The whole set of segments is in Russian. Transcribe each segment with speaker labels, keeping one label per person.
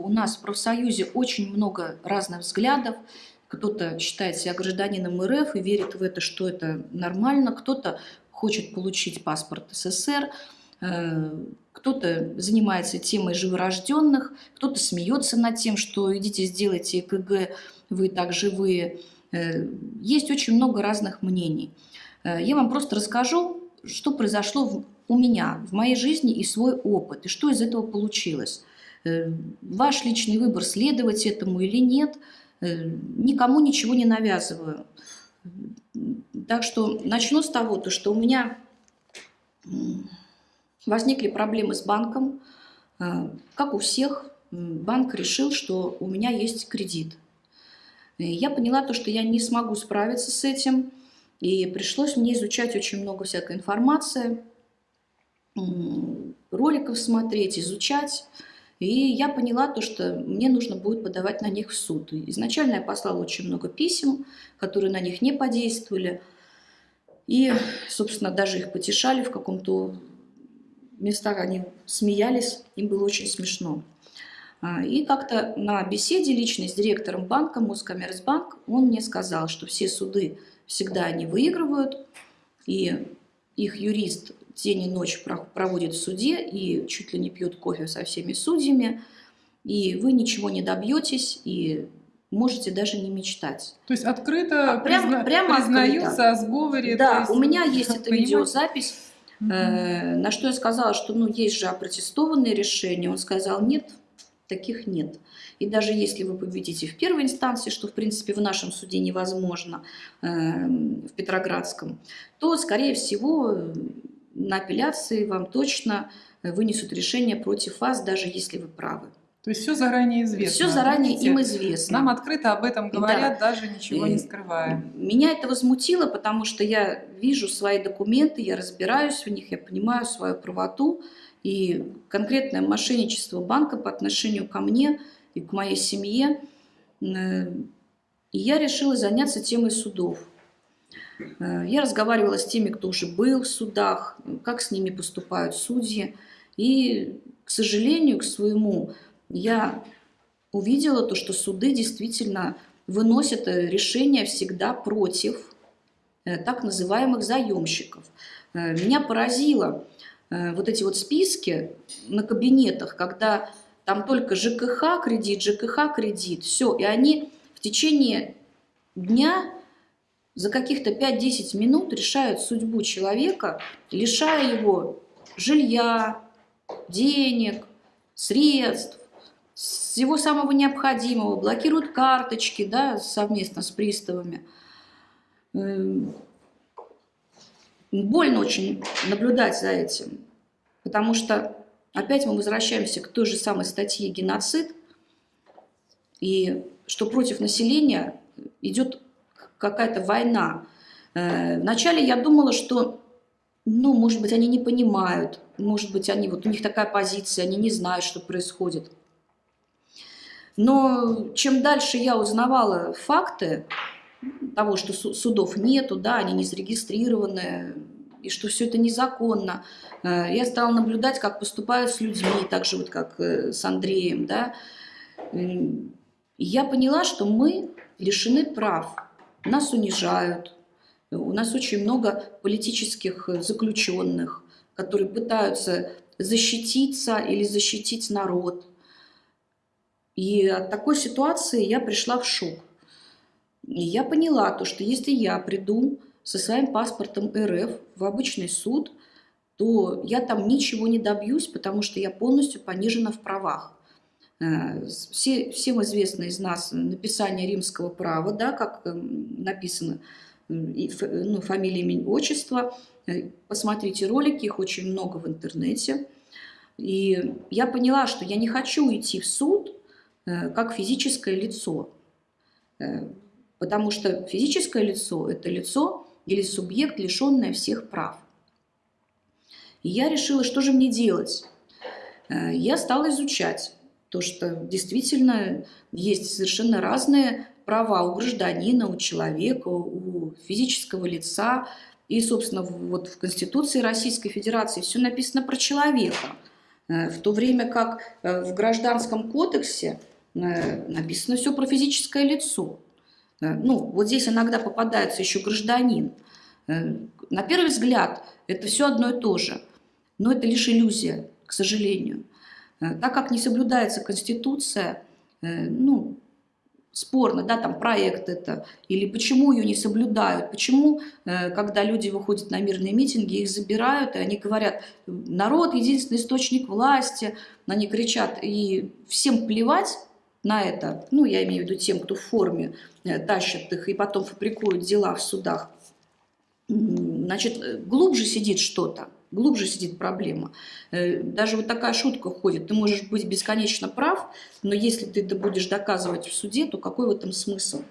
Speaker 1: У нас в профсоюзе очень много разных взглядов. Кто-то считает себя гражданином РФ и верит в это, что это нормально. Кто-то хочет получить паспорт СССР. Э, кто-то занимается темой живорожденных, кто-то смеется над тем, что идите сделайте ЭКГ, вы так живые. Э, есть очень много разных мнений. Э, я вам просто расскажу, что произошло у меня, в моей жизни и свой опыт, и что из этого получилось. Ваш личный выбор, следовать этому или нет, никому ничего не навязываю. Так что начну с того, то, что у меня Возникли проблемы с банком. А, как у всех, банк решил, что у меня есть кредит. Я поняла то, что я не смогу справиться с этим, и пришлось мне изучать очень много всякой информации, роликов смотреть, изучать. И я поняла то, что мне нужно будет подавать на них в суд. изначально я послала очень много писем, которые на них не подействовали. И, собственно, даже их потешали в каком-то местах они смеялись, им было очень смешно. А, и как-то на беседе личной с директором банка, Москоммерцбанк, он мне сказал, что все суды всегда они выигрывают, и их юрист день и ночь проводит в суде и чуть ли не пьет кофе со всеми судьями, и вы ничего не добьетесь, и можете даже не мечтать.
Speaker 2: То есть открыто а, прям, призна... прямо признаются открыто. о сговоре?
Speaker 1: Да, есть... у меня есть эта видеозапись Э, на что я сказала, что ну, есть же опротестованные решения. Он сказал, нет, таких нет. И даже если вы победите в первой инстанции, что в принципе в нашем суде невозможно, э, в Петроградском, то, скорее всего, на апелляции вам точно вынесут решение против вас, даже если вы правы.
Speaker 2: То есть все заранее известно.
Speaker 1: Все заранее Видите, им известно.
Speaker 2: Нам открыто об этом говорят, да. даже ничего не скрывая.
Speaker 1: Меня это возмутило, потому что я вижу свои документы, я разбираюсь в них, я понимаю свою правоту. И конкретное мошенничество банка по отношению ко мне и к моей семье. Э, и я решила заняться темой судов. Э, я разговаривала с теми, кто уже был в судах, как с ними поступают судьи. И, к сожалению, к своему я увидела то, что суды действительно выносят э, решения всегда против э, так называемых заемщиков. Меня поразило вот эти вот списки на кабинетах, когда там только ЖКХ кредит, ЖКХ кредит, все, и они в течение дня за каких-то 5-10 минут решают судьбу человека, лишая его жилья, денег, средств, всего самого необходимого, блокируют карточки да, совместно с приставами. Эм, больно очень наблюдать за этим, потому что опять мы возвращаемся к той же самой статье «Геноцид», и что против населения идет какая-то война. Э, вначале я думала, что, ну, может быть, они не понимают, может быть, они, вот у них такая позиция, они не знают, что происходит. Но чем дальше я узнавала факты того, что судов нету, да, они не зарегистрированы, и что все это незаконно, э, я стала наблюдать, как поступают с людьми, так же вот как э, с Андреем, да. Я поняла, что мы лишены прав, нас унижают, у нас очень много политических заключенных, которые пытаются защититься или защитить народ. И от такой ситуации я пришла в шок. И я поняла то, что если я приду со своим паспортом РФ в обычный суд, то я там ничего не добьюсь, потому что я полностью понижена в правах. Э, все, всем известно из нас написание римского права, да, как эм, написано ну, фамилия, имя, отчество. Э, посмотрите ролики, их очень много в интернете. И я поняла, что я не хочу идти в суд Э, как физическое лицо. Потому что физическое лицо – это лицо или субъект, лишенное всех прав. И я решила, что же мне делать. Я стала изучать то, что действительно есть совершенно разные права у гражданина, у человека, у физического лица. И, собственно, вот в Конституции Российской Федерации все написано про человека – в то время как в Гражданском кодексе написано все про физическое лицо. Ну, вот здесь иногда попадается еще гражданин. На первый взгляд это все одно и то же, но это лишь иллюзия, к сожалению. Так как не соблюдается Конституция, ну, спорно, да, там проект это, или почему ее не соблюдают, почему, э, когда люди выходят на мирные митинги, их забирают, и они говорят, народ единственный источник власти, они кричат, и всем плевать на это, ну, я имею в виду тем, кто в форме э, тащит их и потом фабрикует дела в судах, значит, э, глубже сидит что-то глубже сидит проблема. Э, даже вот такая шутка ходит. Ты можешь быть бесконечно прав, но если ты это будешь доказывать в суде, то какой в этом смысл?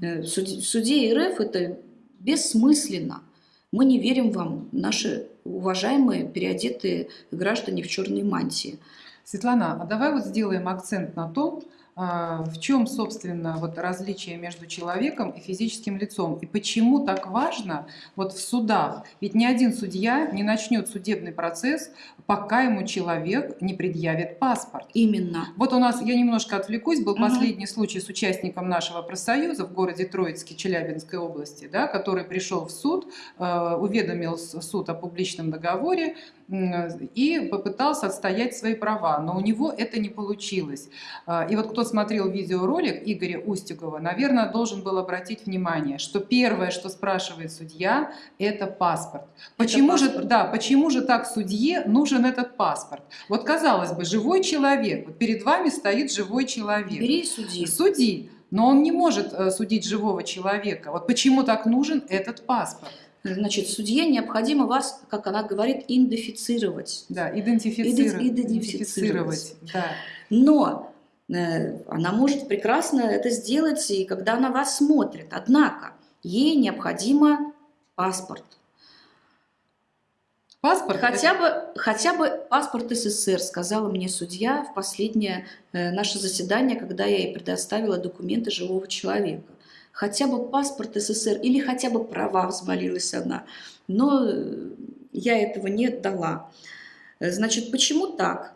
Speaker 1: Э, в суде, в РФ это бессмысленно. Мы не верим вам, наши уважаемые переодетые граждане в черной мантии.
Speaker 2: Светлана, а давай вот сделаем акцент на том, в чем, собственно, вот различие между человеком и физическим лицом? И почему так важно вот в судах? Ведь ни один судья не начнет судебный процесс, пока ему человек не предъявит паспорт.
Speaker 1: Именно.
Speaker 2: Вот у нас, я немножко отвлекусь, был угу. последний случай с участником нашего профсоюза в городе Троицке Челябинской области, да, который пришел в суд, э, уведомил суд о публичном договоре, и попытался отстоять свои права, но у него это не получилось. А, и вот кто смотрел видеоролик Игоря Устюгова, наверное, должен был обратить внимание, что первое, что спрашивает судья, это паспорт. Почему, это паспорт. Же, да, почему же так судье нужен этот паспорт? Вот казалось бы, живой человек, вот перед вами стоит живой человек.
Speaker 1: Бери и суди.
Speaker 2: Суди. Но он не может э, судить живого человека. Вот почему так нужен этот паспорт?
Speaker 1: Значит, судье необходимо вас, как она говорит, идентифицировать.
Speaker 2: Да, идентифицировать. идентифицировать. Да.
Speaker 1: Но э, она может прекрасно это сделать, и когда она вас смотрит. Однако ей необходимо паспорт. Паспорт? Хотя бы, хотя бы паспорт СССР, сказала мне судья в последнее э, наше заседание, когда я ей предоставила документы живого человека хотя бы паспорт СССР или хотя бы права, взмолилась она. Но э, я этого не дала. Значит, почему так?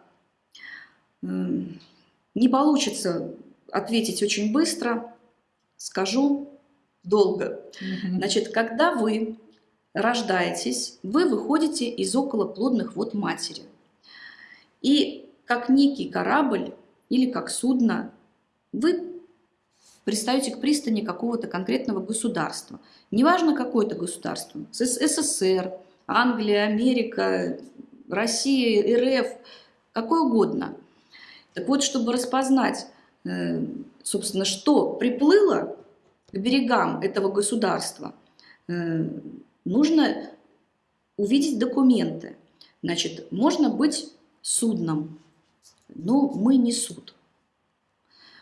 Speaker 1: Не получится ответить очень быстро, скажу долго. Значит, когда вы рождаетесь, вы выходите из околоплодных вод матери. И как некий корабль или как судно, вы пристаете к пристани какого-то конкретного государства. Неважно, какое это государство. СССР, Англия, Америка, Россия, РФ, какое угодно. Так вот, чтобы распознать, э, собственно, что приплыло к берегам этого государства, э, нужно увидеть документы. Значит, можно быть судном, но мы не суд.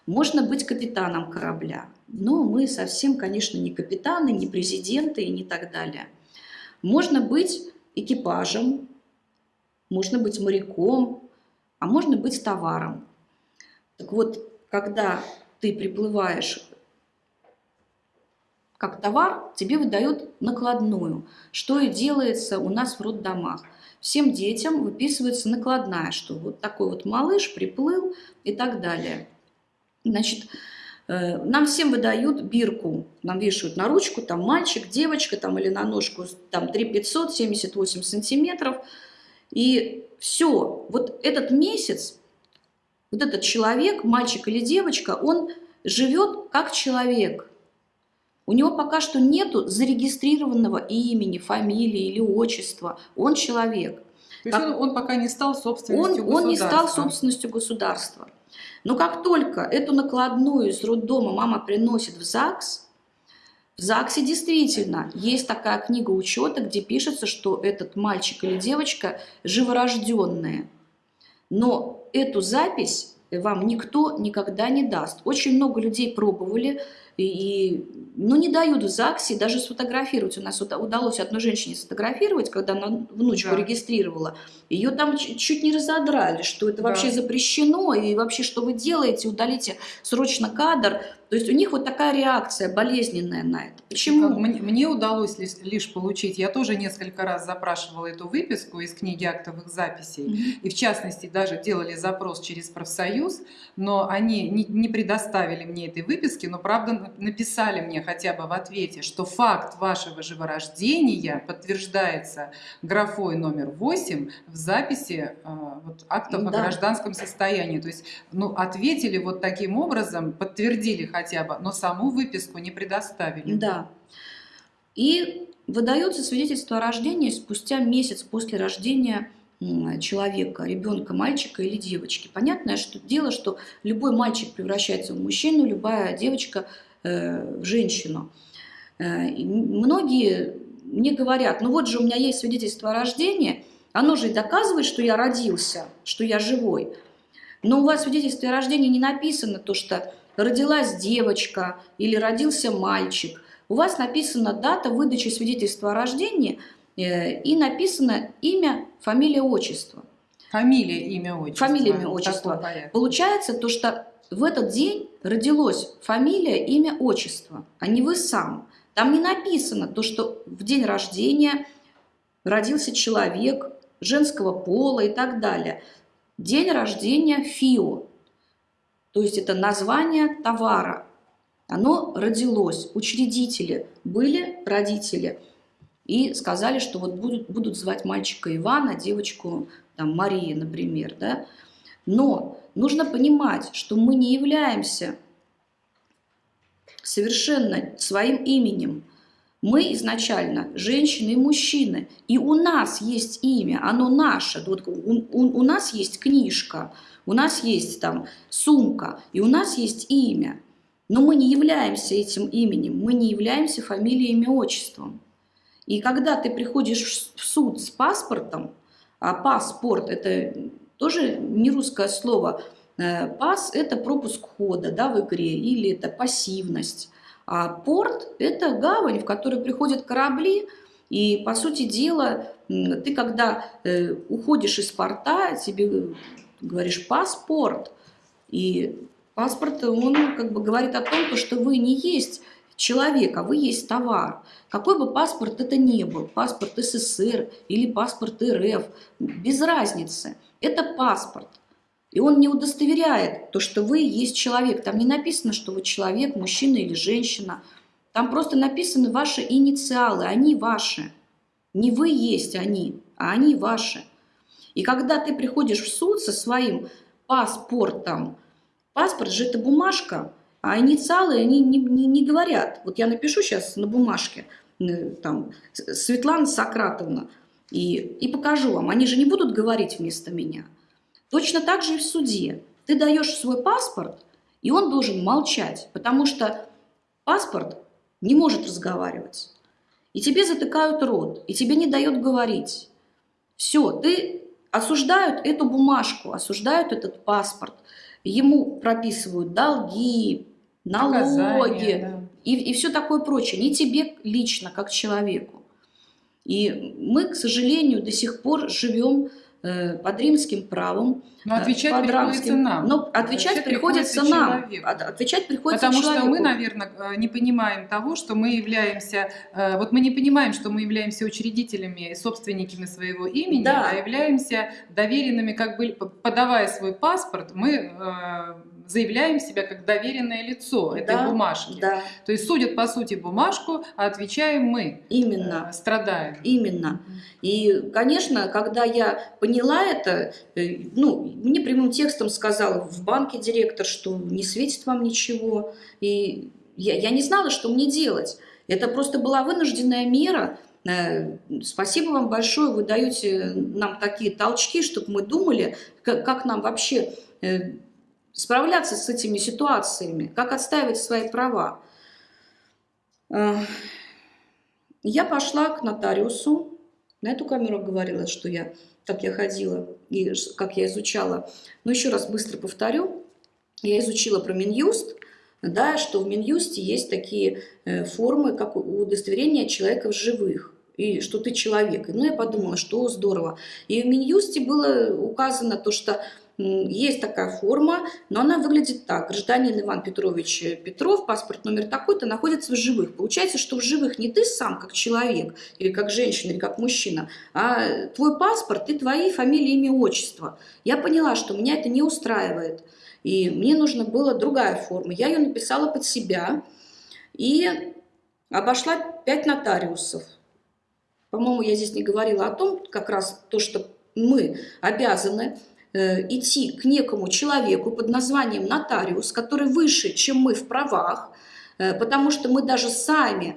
Speaker 1: Можно быть капитаном корабля, но мы совсем, конечно, не капитаны, не президенты и не так далее. Можно быть экипажем, можно быть моряком, а можно быть товаром. Так вот, когда ты приплываешь как товар, тебе выдают накладную, что и делается у нас в роддомах. Всем детям выписывается накладная, что вот такой вот малыш приплыл и так далее. Значит, э, нам всем выдают бирку, нам вешают на ручку, там мальчик, девочка, там или на ножку, там 3 500, 78 сантиметров. И все, вот этот месяц, вот этот человек, мальчик или девочка, он живет как человек. У него пока что нету зарегистрированного имени, фамилии или отчества. Он человек.
Speaker 2: То есть он, он пока не стал собственностью он, государства.
Speaker 1: Он не стал собственностью государства. Но как только эту накладную из роддома мама приносит в ЗАГС, в ЗАГСе действительно есть такая книга учета, где пишется, что этот мальчик или девочка живорожденные. Но эту запись вам никто никогда не даст. Очень много людей пробовали, и, ну, не дают в ЗАГСе даже сфотографировать. У нас удалось одной женщине сфотографировать, когда она внучку да. регистрировала. Ее там чуть не разодрали, что это да. вообще запрещено, и вообще, что вы делаете, удалите срочно кадр. То есть у них вот такая реакция болезненная на это. Почему?
Speaker 2: Мне, мне удалось лишь, лишь получить, я тоже несколько раз запрашивала эту выписку из книги актовых записей, mm -hmm. и в частности даже делали запрос через профсоюз, но они не, не предоставили мне этой выписки, но правда написали мне хотя бы в ответе, что факт вашего живорождения подтверждается графой номер 8 в записи э, вот, актов да. о гражданском состоянии. То есть ну, ответили вот таким образом, подтвердили хотя бы, но саму выписку не предоставили.
Speaker 1: Да. И выдается свидетельство о рождении спустя месяц после рождения человека, ребенка, мальчика или девочки. Понятное что дело, что любой мальчик превращается в мужчину, любая девочка э, в женщину. Э, многие мне говорят, ну вот же у меня есть свидетельство о рождении, оно же и доказывает, что я родился, что я живой. Но у вас в свидетельстве о рождении не написано то, что родилась девочка или родился мальчик. У вас написана дата выдачи свидетельства о рождении э, и написано имя, фамилия, отчество.
Speaker 2: Фамилия, имя, отчество.
Speaker 1: Фамилия, имя, отчество. Получается то, что в этот день родилось фамилия, имя, отчество, а не вы сам. Там не написано то, что в день рождения родился человек женского пола и так далее. День рождения ФИО. То есть это название товара. Оно родилось. Учредители были родители. И сказали, что вот будут, будут звать мальчика Ивана, девочку там, Мария, например. Да? Но нужно понимать, что мы не являемся совершенно своим именем. Мы изначально женщины и мужчины, и у нас есть имя, оно наше. Вот у, у, у нас есть книжка, у нас есть там сумка, и у нас есть имя. Но мы не являемся этим именем, мы не являемся фамилией, имя, отчеством. И когда ты приходишь в суд с паспортом, а паспорт – это тоже не русское слово, э, пас – это пропуск хода да, в игре, или это пассивность. А порт – это гавань, в которую приходят корабли, и, по сути дела, ты, когда э, уходишь из порта, тебе говоришь паспорт, и паспорт, он как бы говорит о том, что вы не есть человек, а вы есть товар. Какой бы паспорт это ни был, паспорт СССР или паспорт РФ, без разницы. Это паспорт. И он не удостоверяет то, что вы есть человек. Там не написано, что вы человек, мужчина или женщина. Там просто написаны ваши инициалы, они ваши. Не вы есть они, а они ваши. И когда ты приходишь в суд со своим паспортом, паспорт же это бумажка, а инициалы они не, не, не говорят. Вот я напишу сейчас на бумажке, э, там, Светлана Сократовна, и, и покажу вам. Они же не будут говорить вместо меня. Точно так же и в суде. Ты даешь свой паспорт, и он должен молчать, потому что паспорт не может разговаривать. И тебе затыкают рот, и тебе не дает говорить. Все, ты осуждают эту бумажку, осуждают этот паспорт, ему прописывают долги, налоги да. и, и все такое прочее. Не тебе лично, как человеку. И мы, к сожалению, до сих пор живем под римским правом.
Speaker 2: Но отвечать под приходится рамским,
Speaker 1: нам. Но отвечать, отвечать приходится, приходится нам. Человеку. Отвечать приходится
Speaker 2: Потому
Speaker 1: человеку.
Speaker 2: что мы, наверное, э, не понимаем того, что мы являемся... Э, вот мы не понимаем, что мы являемся учредителями и собственниками своего имени, да. а являемся доверенными, как бы подавая свой паспорт, мы заявляем себя как доверенное лицо этой да, бумажки. Да. То есть судят по сути бумажку, а отвечаем мы.
Speaker 1: Именно.
Speaker 2: Э, страдаем.
Speaker 1: Именно. И, конечно, когда я поняла это, э, ну, мне прямым текстом сказал в банке директор, что не светит вам ничего. И я, я не знала, что мне делать. Это просто была вынужденная мера, э, Спасибо вам большое, вы даете нам такие толчки, чтобы мы думали, как, как нам вообще справляться с этими ситуациями, как отстаивать свои права. Я пошла к нотариусу, на эту камеру говорила, что я, как я ходила и как я изучала. Но еще раз быстро повторю. Я изучила про Минюст, да, что в Минюсте есть такие э, формы, как удостоверение человека в живых и что ты человек. Ну, я подумала, что здорово. И в Минюсте было указано то, что есть такая форма, но она выглядит так. Гражданин Иван Петрович Петров, паспорт номер такой-то, находится в живых. Получается, что в живых не ты сам как человек, или как женщина, или как мужчина, а твой паспорт и твои фамилии, имя, отчество. Я поняла, что меня это не устраивает. И мне нужна была другая форма. Я ее написала под себя и обошла пять нотариусов. По-моему, я здесь не говорила о том, как раз то, что мы обязаны идти к некому человеку под названием нотариус, который выше, чем мы в правах, э, потому что мы даже сами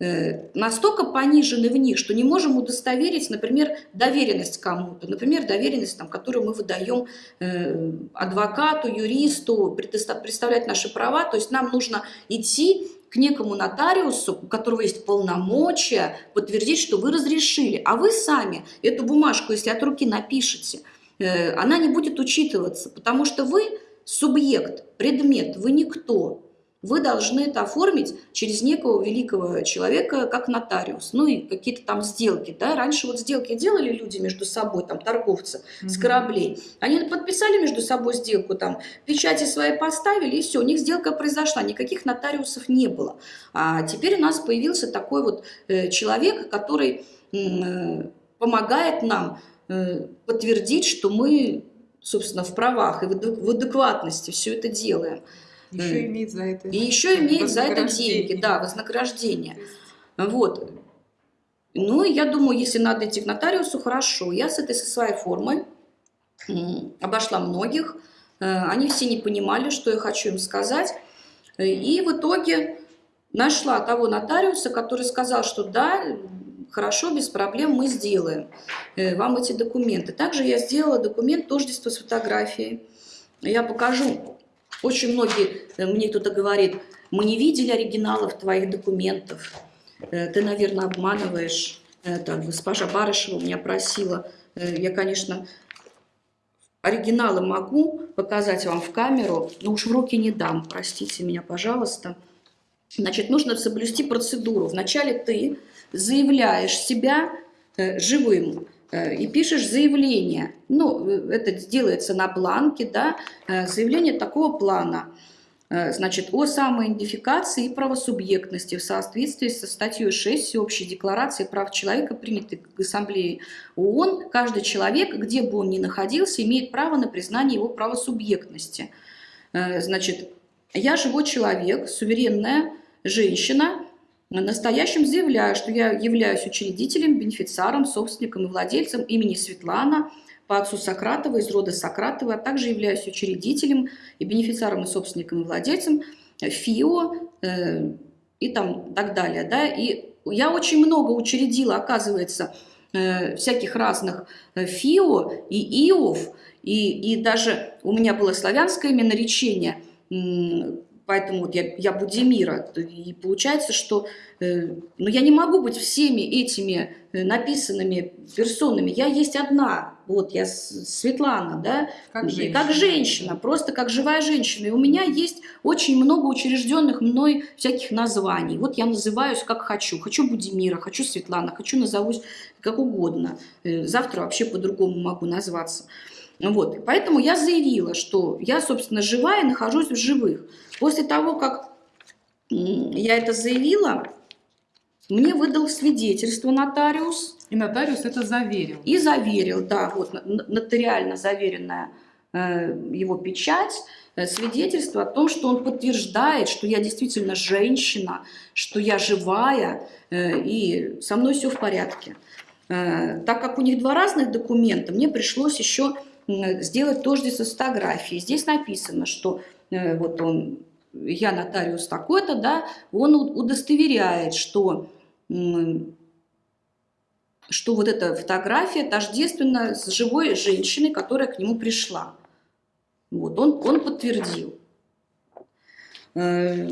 Speaker 1: э, настолько понижены в них, что не можем удостоверить, например, доверенность кому-то, например, доверенность, там, которую мы выдаем э, адвокату, юристу, представлять наши права, то есть нам нужно идти к некому нотариусу, у которого есть полномочия, подтвердить, что вы разрешили. А вы сами эту бумажку, если от руки напишете, э, она не будет учитываться, потому что вы субъект, предмет, вы никто вы должны это оформить через некого великого человека, как нотариус. Ну и какие-то там сделки. Да? Раньше вот сделки делали люди между собой, там торговцы mm -hmm. с кораблей. Они подписали между собой сделку, там печати свои поставили, и все, у них сделка произошла. Никаких нотариусов не было. А теперь у нас появился такой вот э, человек, который э, помогает нам э, подтвердить, что мы, собственно, в правах и в адекватности все это делаем.
Speaker 2: Еще имеет за это.
Speaker 1: И еще имеет за это деньги, да, вознаграждение. Вот. Ну, я думаю, если надо идти к нотариусу, хорошо. Я с этой со своей формой обошла многих. Э, они все не понимали, что я хочу им сказать. И в итоге нашла того нотариуса, который сказал, что да, хорошо, без проблем мы сделаем э, вам эти документы. Также я сделала документ тождества с фотографией. Я покажу очень многие, э, мне кто-то говорит, мы не видели оригиналов твоих документов, э, ты, наверное, обманываешь. Так, госпожа Барышева меня просила, я, конечно, оригиналы могу показать вам в камеру, но уж в руки не дам, простите меня, пожалуйста. Значит, нужно соблюсти процедуру. Вначале ты заявляешь себя живым, Э, и пишешь заявление. Ну, э, это делается на бланке, да, э, заявление такого плана. Значит, о самоидентификации и правосубъектности в соответствии со статьей 6 Всеобщей декларации прав человека, принятой к Ассамблее ООН, каждый человек, где бы он ни находился, имеет право на признание его правосубъектности. Значит, я живой человек, суверенная женщина, настоящем заявляю, что я являюсь учредителем, бенефициаром, собственником и владельцем имени Светлана по отцу Сократова из рода Сократова, а также являюсь учредителем и бенефициаром и собственником и владельцем ФИО э, и там так далее. Да? И я очень много учредила, оказывается, э, всяких разных э, ФИО и ИОВ, и, и даже у меня было славянское имя наречение поэтому вот я, я Будимира. И получается, что э, ну, я не могу быть всеми этими э, написанными персонами. Я есть одна, вот я Светлана, да,
Speaker 2: как женщина.
Speaker 1: как женщина, просто как живая женщина. И у меня есть очень много учрежденных мной всяких названий. Вот я называюсь как хочу. Хочу Будимира, хочу Светлана, хочу назовусь как угодно. Э, завтра вообще по-другому могу назваться. Вот. Поэтому я заявила, что я, собственно, живая и нахожусь в живых. После того, как я это заявила, мне выдал свидетельство нотариус.
Speaker 2: И нотариус это заверил.
Speaker 1: И заверил, да, вот нотариально заверенная э, его печать, э, свидетельство о том, что он подтверждает, что я действительно женщина, что я живая, э, и со мной все в порядке. Так как у них два разных документа, мне пришлось еще сделать тождество с фотографией. Здесь написано, что э, вот он, я нотариус такой-то, да, он удостоверяет, что, что вот эта фотография тождественна с живой женщиной, которая к нему пришла. Вот, он, он подтвердил. Э,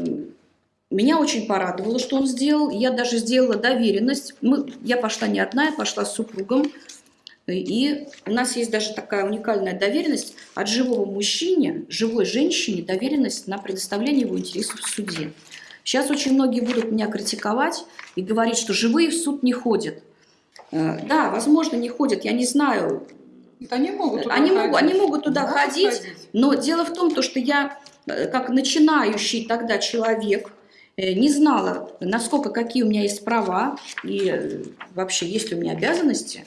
Speaker 1: меня очень порадовало, что он сделал. Я даже сделала доверенность. Мы, я пошла не одна, я пошла с супругом. И у нас есть даже такая уникальная доверенность от живого мужчине, живой женщине, доверенность на предоставление его интересов в суде. Сейчас очень многие будут меня критиковать и говорить, что живые в суд не ходят. Э, да, возможно, не ходят, я не знаю.
Speaker 2: Они могут туда
Speaker 1: они
Speaker 2: ходить.
Speaker 1: Могут, они могут туда
Speaker 2: Могут
Speaker 1: ходить,
Speaker 2: ходить.
Speaker 1: но дело в том, то, что я, э, как начинающий тогда человек, э, не знала, насколько какие у меня есть права и вообще есть ли у меня обязанности.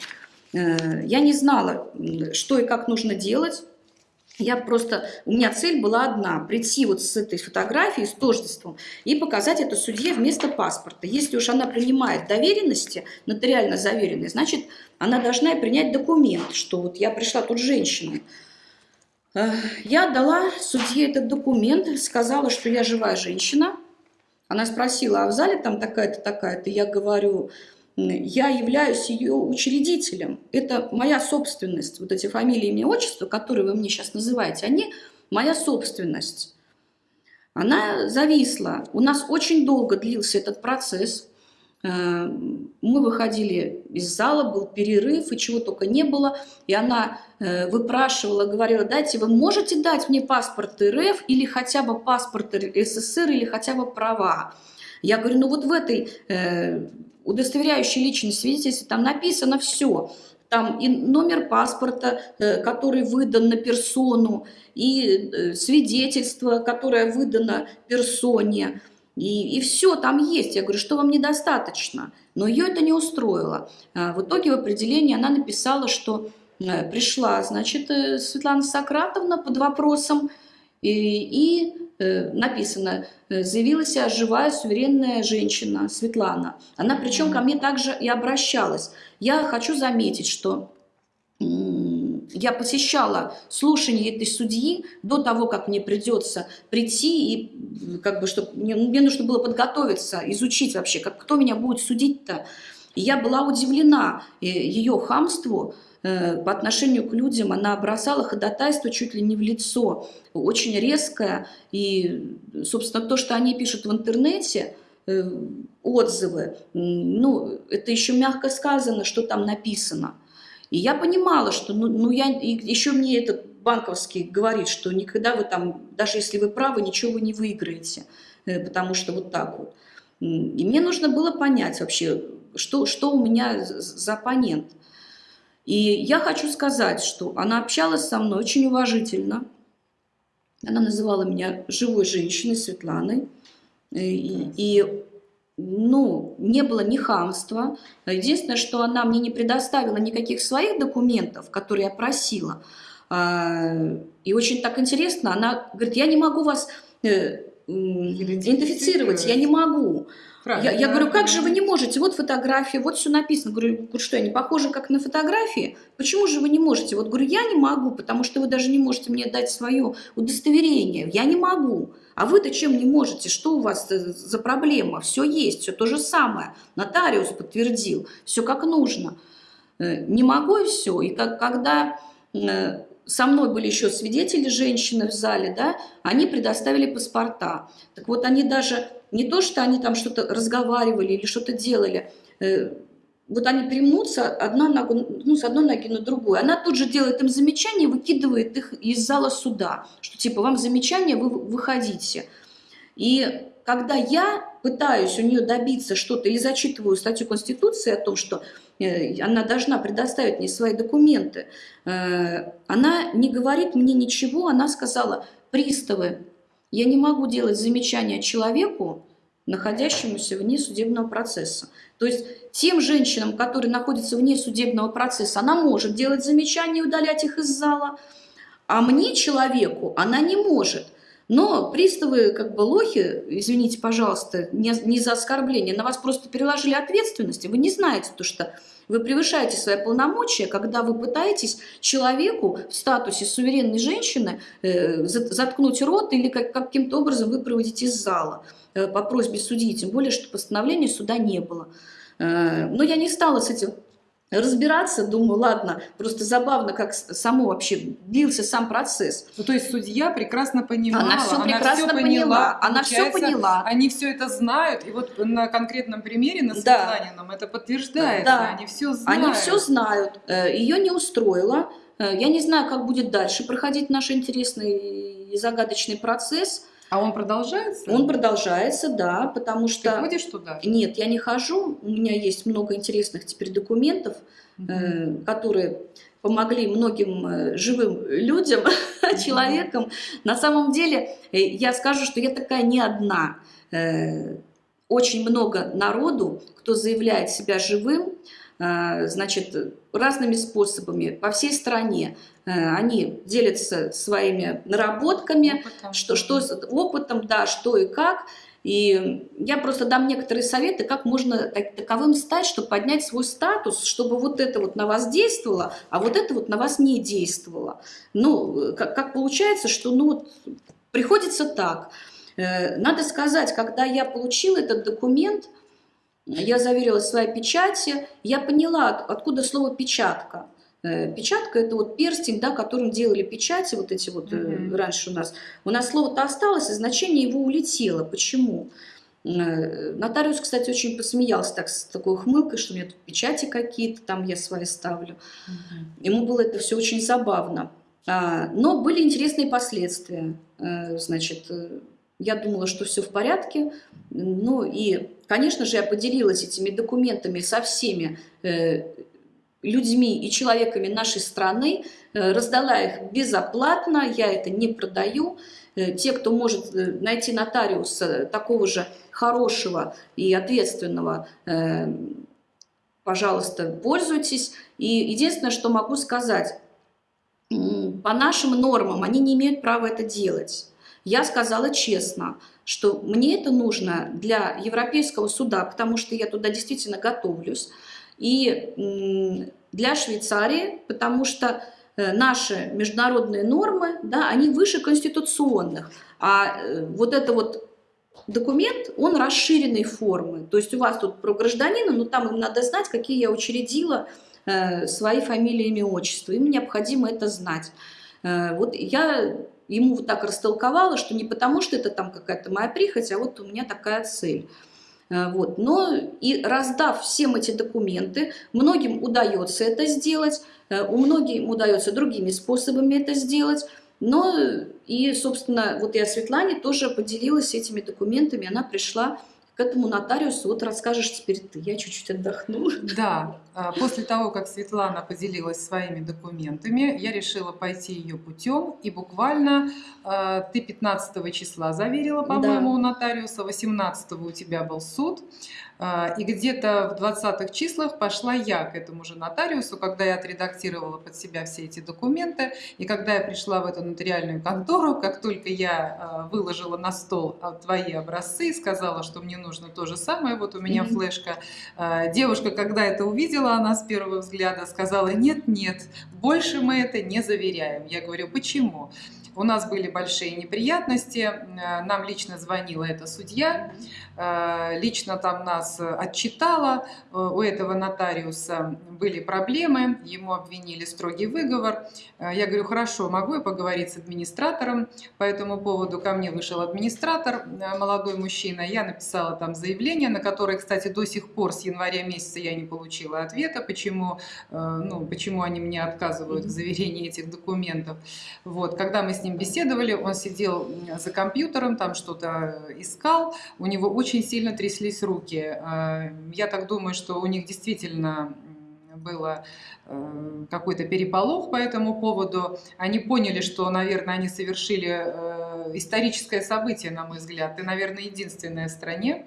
Speaker 1: Э, Я не знала, что и как нужно делать. Я просто, у меня цель была одна, прийти вот с этой фотографией, с тождеством, и показать это судье вместо паспорта. Если уж она принимает доверенности, нотариально заверенные, значит, она должна принять документ, что вот я пришла тут женщина. Э, Я дала судье этот документ, сказала, что я живая женщина. Она спросила, а в зале там такая-то, такая-то? Я говорю, я являюсь ее учредителем. Это моя собственность. Вот эти фамилии, имя, отчество, которые вы мне сейчас называете, они моя собственность. Она зависла. У нас очень долго длился этот процесс. Э, Мы выходили из зала, был перерыв, и чего только не было. И она э, выпрашивала, говорила, дайте, вы можете дать мне паспорт РФ или хотя бы паспорт СССР или хотя бы права? Я говорю, ну вот в этой удостоверяющей личность свидетельстве там написано все. Там и номер паспорта, э, который выдан на персону, и э, свидетельство, которое выдано персоне. И, и все там есть. Я говорю, что вам недостаточно. Но ее это не устроило. А В итоге в определении она написала, что э, пришла, значит, Светлана Сократовна под вопросом, и, и написано, э, заявила себя живая, суверенная женщина Светлана. Она причем ко мне также и обращалась. Я хочу заметить, что я посещала слушание этой судьи до того, как мне придется прийти, и как бы, чтобы мне, мне нужно было подготовиться, изучить вообще, как, кто меня будет судить-то. И я была удивлена э, ее хамству э, по отношению к людям. Она бросала ходатайство чуть ли не в лицо, очень резкое. И, собственно, то, что они пишут в интернете, э, отзывы, ну, это еще мягко сказано, что там написано. И я понимала, что, ну, ну я, еще мне этот банковский говорит, что никогда вы там, даже если вы правы, ничего вы не выиграете, э, потому что вот так вот. И мне нужно было понять вообще, что, что у меня за оппонент. И я хочу сказать, что она общалась со мной очень уважительно. Она называла меня живой женщиной, Светланой. Э, И, и, ну, не было ни хамства. Единственное, что она мне не предоставила никаких своих документов, которые я просила. А, И очень так интересно, она говорит, я не могу вас э, идентифицировать, я не могу. Я,
Speaker 2: Правильно.
Speaker 1: я говорю, как же вы не можете? Вот фотография, вот все написано. Говорю, что я не похожа как на фотографии? Почему же вы не можете? Вот говорю, я не могу, потому что вы даже не можете мне дать свое удостоверение. Я не могу. А вы-то чем не можете? Что у вас за- за проблема? Все есть, все то же самое. Нотариус подтвердил, все как нужно. Э, Не могу и все. И как, когда э, со мной были еще свидетели, женщины в зале, да, они предоставили паспорта. Так вот, они даже не то, что они там что-то разговаривали или что-то делали, э, вот они примнутся одна ногу, ну, с одной ноги на другую. Она тут же делает им замечание, выкидывает их из зала суда, что типа вам замечание, вы выходите. И когда я пытаюсь у нее добиться что-то или зачитываю статью Конституции о том, что она должна предоставить мне свои документы, э, она не говорит мне ничего, она сказала, приставы, я не могу делать замечания человеку, находящемуся вне судебного процесса. То есть тем женщинам, которые находятся вне судебного процесса, она может делать замечания и удалять их из зала, а мне, человеку, она не может. Но приставы, как бы лохи, извините, пожалуйста, не, не за оскорбление, на вас просто переложили ответственность, и вы не знаете то, что вы превышаете свои полномочия, когда вы пытаетесь человеку в статусе суверенной женщины э, за- заткнуть рот или как, каким-то образом выпроводить из зала э, по просьбе судьи, тем более, что постановления суда не было. Э, но я не стала с этим разбираться, думаю, ладно, просто забавно, как само вообще длился сам процесс.
Speaker 2: Ну, то есть судья прекрасно понимала,
Speaker 1: она все прекрасно она поняла, поняла, она все поняла.
Speaker 2: Они все это знают, и вот на конкретном примере, на Светланином, да. это подтверждается,
Speaker 1: да.
Speaker 2: они все знают.
Speaker 1: Они все знают, э, ее не устроило, э, я не знаю, как будет дальше проходить наш интересный и загадочный процесс,
Speaker 2: а он продолжается?
Speaker 1: Он продолжается, да, потому что...
Speaker 2: Ты ходишь туда?
Speaker 1: Нет, я не хожу. У меня есть много интересных теперь документов, угу. э, которые помогли многим э, живым людям, угу. человекам. На самом деле, э, я скажу, что я такая не одна. Э, очень много народу, кто заявляет себя живым, значит, разными способами по всей стране. Э, они делятся своими наработками, опытом. что, что опытом, да, что и как. И я просто дам некоторые советы, как можно таковым стать, чтобы поднять свой статус, чтобы вот это вот на вас действовало, а вот это вот на вас не действовало. Ну, как, как получается, что ну, вот, приходится так. Э, надо сказать, когда я получила этот документ, я заверила своей печати, я поняла, откуда слово «печатка». Э, печатка – это вот перстень, да, которым делали печати, вот эти вот mm -hmm. раньше у нас. У нас слово-то осталось, и значение его улетело. Почему? Э, нотариус, кстати, очень посмеялся так, с такой хмылкой, что у меня тут печати какие-то, там я свои ставлю. Mm -hmm. Ему было это все очень забавно. А, но были интересные последствия. Значит, я думала, что все в порядке. Ну и, конечно же, я поделилась этими документами со всеми людьми и человеками нашей страны, э, раздала их безоплатно, я это не продаю. Э, те, кто может э, найти нотариуса такого же хорошего и ответственного, пожалуйста, пользуйтесь. И единственное, что могу сказать, по нашим нормам они не имеют права это делать. Я сказала честно, что мне это нужно для Европейского суда, потому что я туда действительно готовлюсь. И для Швейцарии, потому что э, наши международные нормы, да, они выше конституционных, а э, вот это вот документ, он расширенной формы, то есть у вас тут про гражданина, но там им надо знать, какие я учредила э, свои фамилии, имя, отчество, им необходимо это знать. Вот я ему вот так растолковала, что не потому, что это там какая-то моя прихоть, а вот у меня такая цель. Э, вот. Но и раздав всем эти документы, многим удается это сделать, э, у многим удается другими способами это сделать, но и, собственно, вот я Светлане тоже поделилась этими документами, она пришла к этому нотариусу. Вот расскажешь теперь ты, я чуть-чуть отдохну.
Speaker 2: Да, а, после того, как Светлана поделилась своими документами, я решила пойти ее путем. И буквально а, ты 15 числа заверила, по-моему, да. у нотариуса, 18 у тебя был суд. А, и где-то в 20-х числах пошла я к этому же нотариусу, когда я отредактировала под себя все эти документы. И когда я пришла в эту нотариальную контору, как только я а, выложила на стол а, твои образцы и сказала, что мне нужно то же самое, вот у меня mm -hmm. флешка. Девушка, когда это увидела, она с первого взгляда сказала, нет, нет, больше мы это не заверяем. Я говорю, почему? У нас были большие неприятности, нам лично звонила эта судья, лично там нас отчитала, э, у этого нотариуса были проблемы, ему обвинили строгий выговор. Э, я говорю, хорошо, могу я поговорить с администратором? По этому поводу ко мне вышел администратор, молодой мужчина, я написала там заявление, на которое, кстати, до сих пор с января месяца я не получила ответа, почему, ну, почему они мне отказывают в заверении этих документов. Вот, когда мы с ним беседовали, он сидел за компьютером, там что-то искал, у него очень очень сильно тряслись руки. А, я так думаю, что у них действительно было э, какой-то переполох по этому поводу. Они поняли, что, наверное, они совершили э, историческое событие, на мой взгляд, и, наверное, единственная в стране,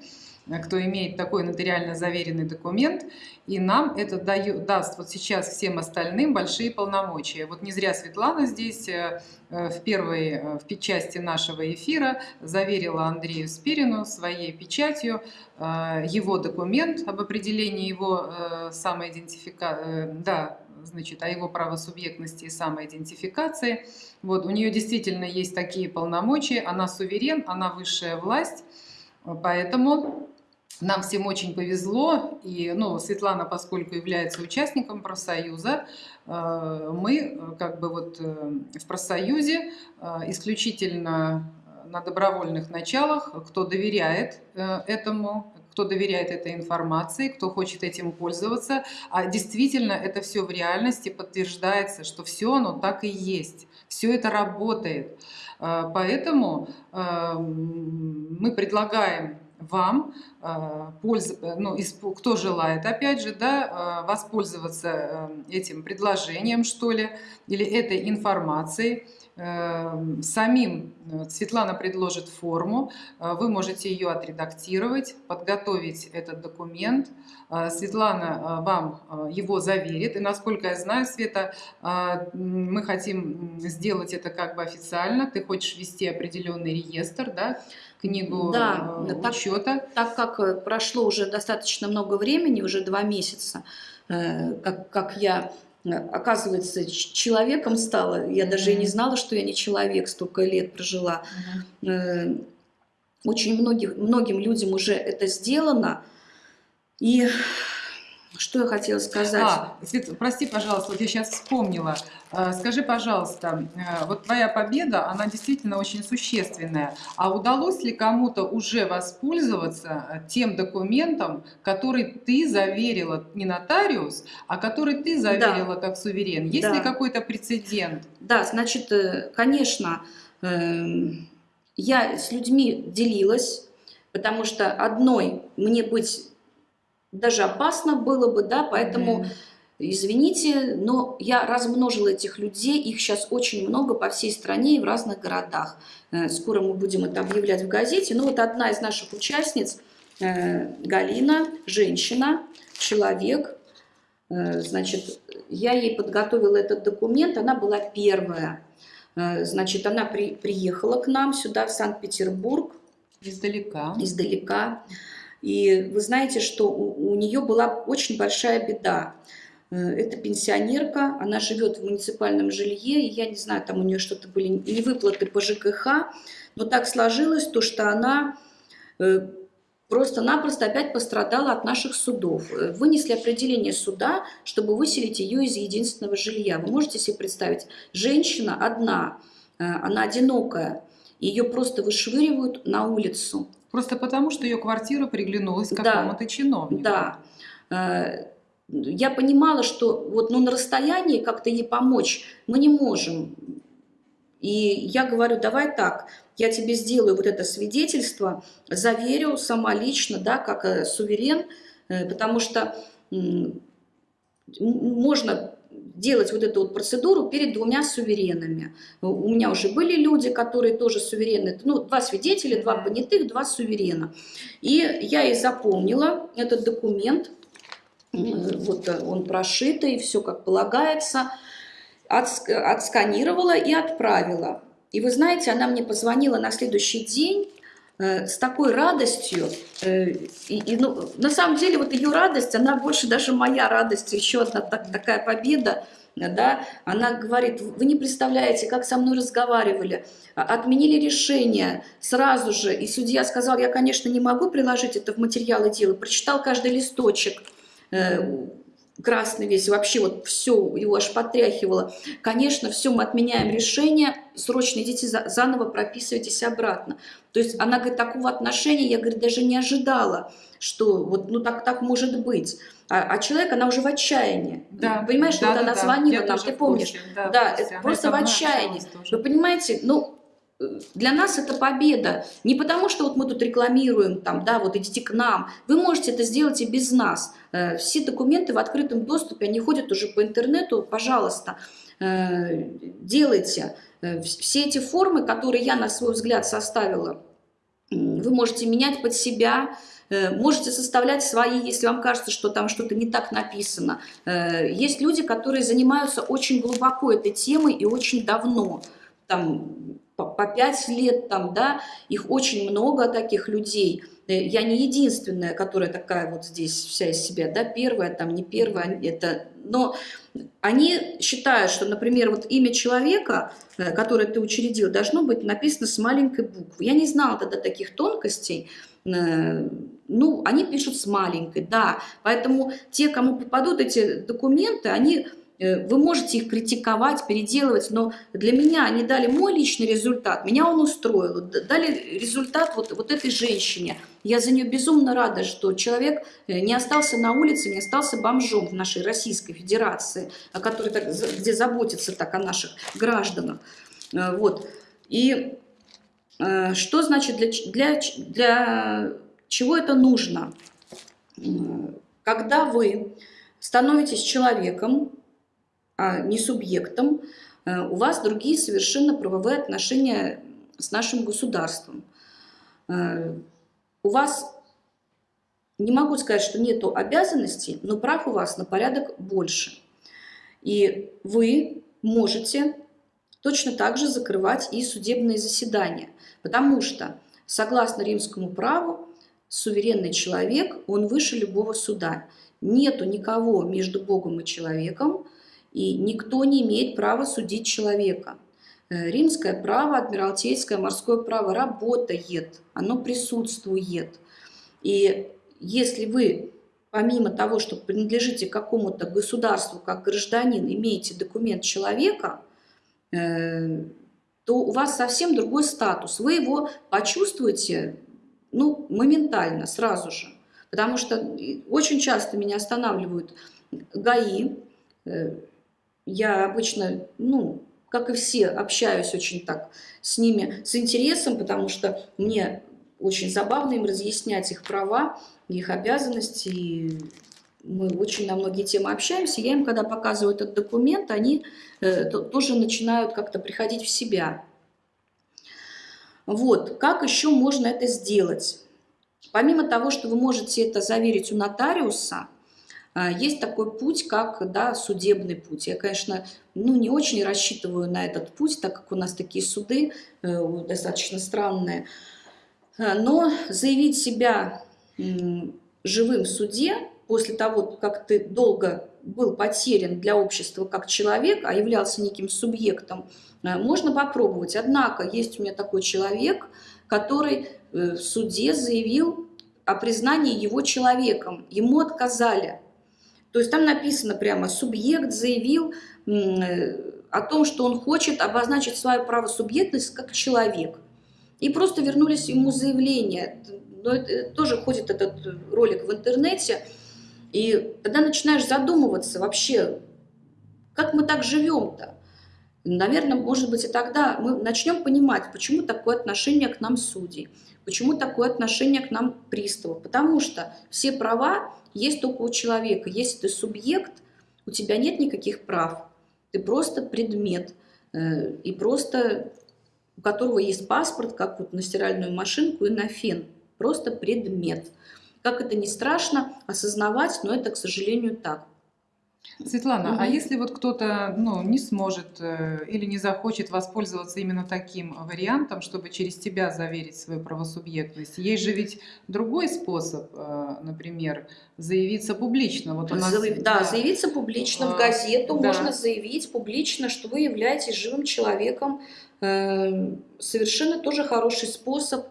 Speaker 2: кто имеет такой нотариально заверенный документ, и нам это дает, даст вот сейчас всем остальным большие полномочия. Вот не зря Светлана здесь э, э, в первой э, в части нашего эфира заверила Андрею Спирину своей печатью его документ об определении его самоидентификации, да, значит, о его правосубъектности и самоидентификации. Вот, у нее действительно есть такие полномочия, она суверен, она высшая власть, поэтому нам всем очень повезло, и ну, Светлана, поскольку является участником профсоюза, э, мы как бы вот в профсоюзе исключительно на добровольных началах, кто доверяет этому, кто доверяет этой информации, кто хочет этим пользоваться. А действительно это все в реальности подтверждается, что все оно так и есть. Все это работает. Поэтому мы предлагаем вам а, ну, кто желает, опять же, да, воспользоваться этим предложением, что ли, или этой информацией, самим э, Светлана предложит форму, э, вы можете ее отредактировать, подготовить этот документ. Э, Светлана вам его заверит. И насколько я знаю, Света, мы хотим сделать это как бы официально. Ты хочешь вести определенный реестр, да? книгу
Speaker 1: да,
Speaker 2: учета.
Speaker 1: Так, так как прошло уже достаточно много времени, уже два месяца, как, как я оказывается, человеком стала. Я даже и не знала, что я не человек, столько лет прожила. Э, очень многих, многим людям уже это сделано. И что я хотела сказать?
Speaker 2: А, Свет, прости, пожалуйста, вот я сейчас вспомнила. А, скажи, пожалуйста, э, вот твоя победа, она действительно очень существенная. А удалось ли кому-то уже воспользоваться э, тем документом, который ты заверила, не нотариус, а который ты заверила да. как суверен? Есть да. ли какой-то прецедент?
Speaker 1: Да, значит, э, конечно, эм, я с людьми делилась, потому что одной мне быть даже опасно было бы, да, поэтому... Mm-hmm. Извините, но я размножила этих людей, их сейчас очень много по всей стране и в разных городах. Э, скоро мы будем это объявлять в газете. Ну вот одна из наших участниц, э, Галина, женщина, человек, э, значит, я ей подготовила этот документ, она была первая. Значит, она при, приехала к нам сюда, в Санкт-Петербург.
Speaker 2: Издалека.
Speaker 1: Издалека. И вы знаете, что у, у нее была очень большая беда. Э, это пенсионерка, она живет в муниципальном жилье, и я не знаю, там у нее что-то были или выплаты по ЖКХ, но так сложилось то, что она э, просто-напросто опять пострадала от наших судов. Э, вынесли определение суда, чтобы выселить ее из единственного жилья. Вы можете себе представить, женщина одна, она одинокая, ее просто вышвыривают на улицу.
Speaker 2: Просто потому, что ее квартира приглянулась какому-то да, чиновнику.
Speaker 1: Да. Э, я понимала, что вот ну, на расстоянии как-то ей помочь мы не можем. И я говорю, давай так, я тебе сделаю вот это свидетельство, заверю сама лично, да, как э, суверен, э, потому что можно делать вот эту вот процедуру перед двумя суверенами. У меня уже были люди, которые тоже суверены, ну, два свидетеля, два понятых, два суверена. И я и запомнила этот документ, вот он прошитый, все как полагается, отсканировала и отправила. И вы знаете, она мне позвонила на следующий день э, с такой радостью. Э, и, и, ну, на самом деле вот ее радость, она больше даже моя радость, еще одна так, такая победа да, она говорит, вы не представляете, как со мной разговаривали, а, отменили решение сразу же, и судья сказал, я, конечно, не могу приложить это в материалы дела, прочитал каждый листочек, э, красный весь, вообще вот все, его аж потряхивало. Конечно, все, мы отменяем решение, срочно идите за, заново прописывайтесь обратно. То есть она говорит, такого отношения я, говорит, даже не ожидала, что вот, ну так, так может быть. А, а человек, она уже в отчаянии. Да. Понимаешь, да, вот да, она да. звонила нам, ты помнишь? да, да это просто в отчаянии. Вы понимаете, ну, для нас это победа. Не потому, что вот мы тут рекламируем, там, да, вот идите к нам. Вы можете это сделать и без нас. Э, все документы в открытом доступе, они ходят уже по интернету, пожалуйста, э, делайте. Э, все эти формы, которые я на свой взгляд составила, вы можете менять под себя, можете составлять свои, если вам кажется, что там что-то не так написано. Есть люди, которые занимаются очень глубоко этой темой и очень давно. Там по, по 5 лет там, да, их очень много таких людей. Э, я не единственная, которая такая вот здесь вся из себя, да, первая, там, не первая, это, но они считают, что, например, вот имя человека, э, которое ты учредил, должно быть написано с маленькой буквы. Я не знала тогда таких тонкостей, э, ну, они пишут с маленькой, да, поэтому те, кому попадут эти документы, они вы можете их критиковать, переделывать, но для меня они дали мой личный результат, меня он устроил, дали результат вот, вот этой женщине. Я за нее безумно рада, что человек э, не остался на улице, не остался бомжом в нашей Российской Федерации, который так, где заботится так о наших гражданах. Э, вот. И что значит для, для, для чего это нужно? Когда вы становитесь человеком, а не субъектом, э, у вас другие совершенно правовые отношения с нашим государством. Э, у вас, не могу сказать, что нет обязанностей, но прав у вас на порядок больше. И вы можете точно так же закрывать и судебные заседания, потому что, согласно римскому праву, суверенный человек, он выше любого суда. Нету никого между Богом и человеком, и никто не имеет права судить человека. Э, римское право, адмиралтейское, морское право работает, оно присутствует. И если вы, помимо того, что принадлежите какому-то государству как гражданин, имеете документ человека, э, то у вас совсем другой статус. Вы его почувствуете ну, моментально, сразу же. Потому что очень часто меня останавливают ГАИ, э, я обычно, ну, как и все, общаюсь очень так с ними с интересом, потому что мне очень забавно им разъяснять их права, их обязанности. И мы очень на многие темы общаемся. Я им, когда показываю этот документ, они э, то, тоже начинают как-то приходить в себя. Вот, как еще можно это сделать? Помимо того, что вы можете это заверить у нотариуса, есть такой путь, как да, судебный путь. Я, конечно, ну, не очень рассчитываю на этот путь, так как у нас такие суды э, достаточно странные. А, но заявить себя живым в суде после того, как ты долго был потерян для общества как человек, а являлся неким субъектом, э, можно попробовать. Однако есть у меня такой человек, который э, в суде заявил о признании его человеком. Ему отказали. То есть там написано прямо, субъект заявил э, о том, что он хочет обозначить свою правосубъектность как человек. И просто вернулись ему заявление. Но это, тоже ходит этот ролик в интернете. И тогда начинаешь задумываться вообще, как мы так живем-то? Наверное, может быть, и тогда мы начнем понимать, почему такое отношение к нам судей, почему такое отношение к нам приставов. Потому что все права есть только у человека. Если ты субъект, у тебя нет никаких прав. Ты просто предмет. Э, и просто у которого есть паспорт, как вот на стиральную машинку и на фен. Просто предмет. Как это не страшно осознавать, но это, к сожалению, так.
Speaker 2: Светлана, угу. а если вот кто-то ну, не сможет э, или не захочет воспользоваться именно таким вариантом, чтобы через тебя заверить свою правосубъектность, есть же ведь другой способ, э, например, заявиться публично.
Speaker 1: Вот у нас, Заяв... да, да, заявиться публично в а, газету, да. можно заявить публично, что вы являетесь живым человеком. Э, совершенно тоже хороший способ.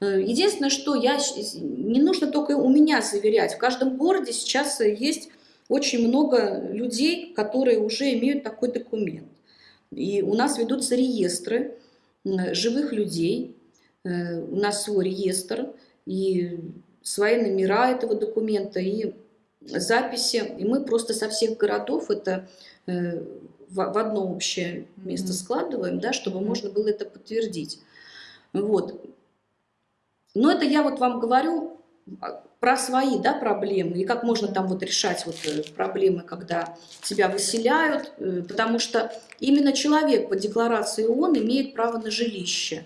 Speaker 1: Единственное, что я не нужно только у меня заверять. В каждом городе сейчас есть очень много людей, которые уже имеют такой документ. И у нас ведутся реестры живых людей, э, у нас свой реестр, и свои номера этого документа, и записи. И мы просто со всех городов это э, в одно общее место складываем, да, чтобы можно было это подтвердить. Вот. Но это я вот вам говорю про свои да, проблемы и как можно там вот решать вот э, проблемы, когда тебя выселяют, э, потому что именно человек по декларации ООН имеет право на жилище.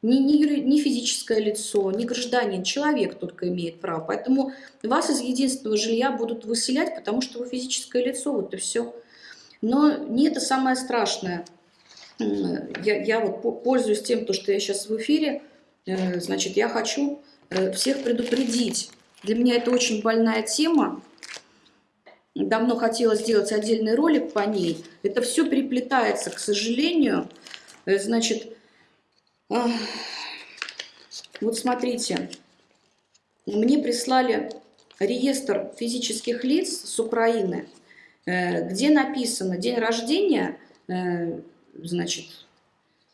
Speaker 1: Не, не, не физическое лицо, не гражданин, человек только имеет право. Поэтому вас из единственного жилья будут выселять, потому что вы физическое лицо, вот и все. Но не это самое страшное. я, я вот пользуюсь тем, то, что я сейчас в эфире, э, значит, я хочу всех предупредить. Для меня это очень больная тема. Давно хотела сделать отдельный ролик по ней. Это все переплетается, к сожалению. Э, значит, вот смотрите, мне прислали реестр физических лиц с Украины, где написано день рождения значит,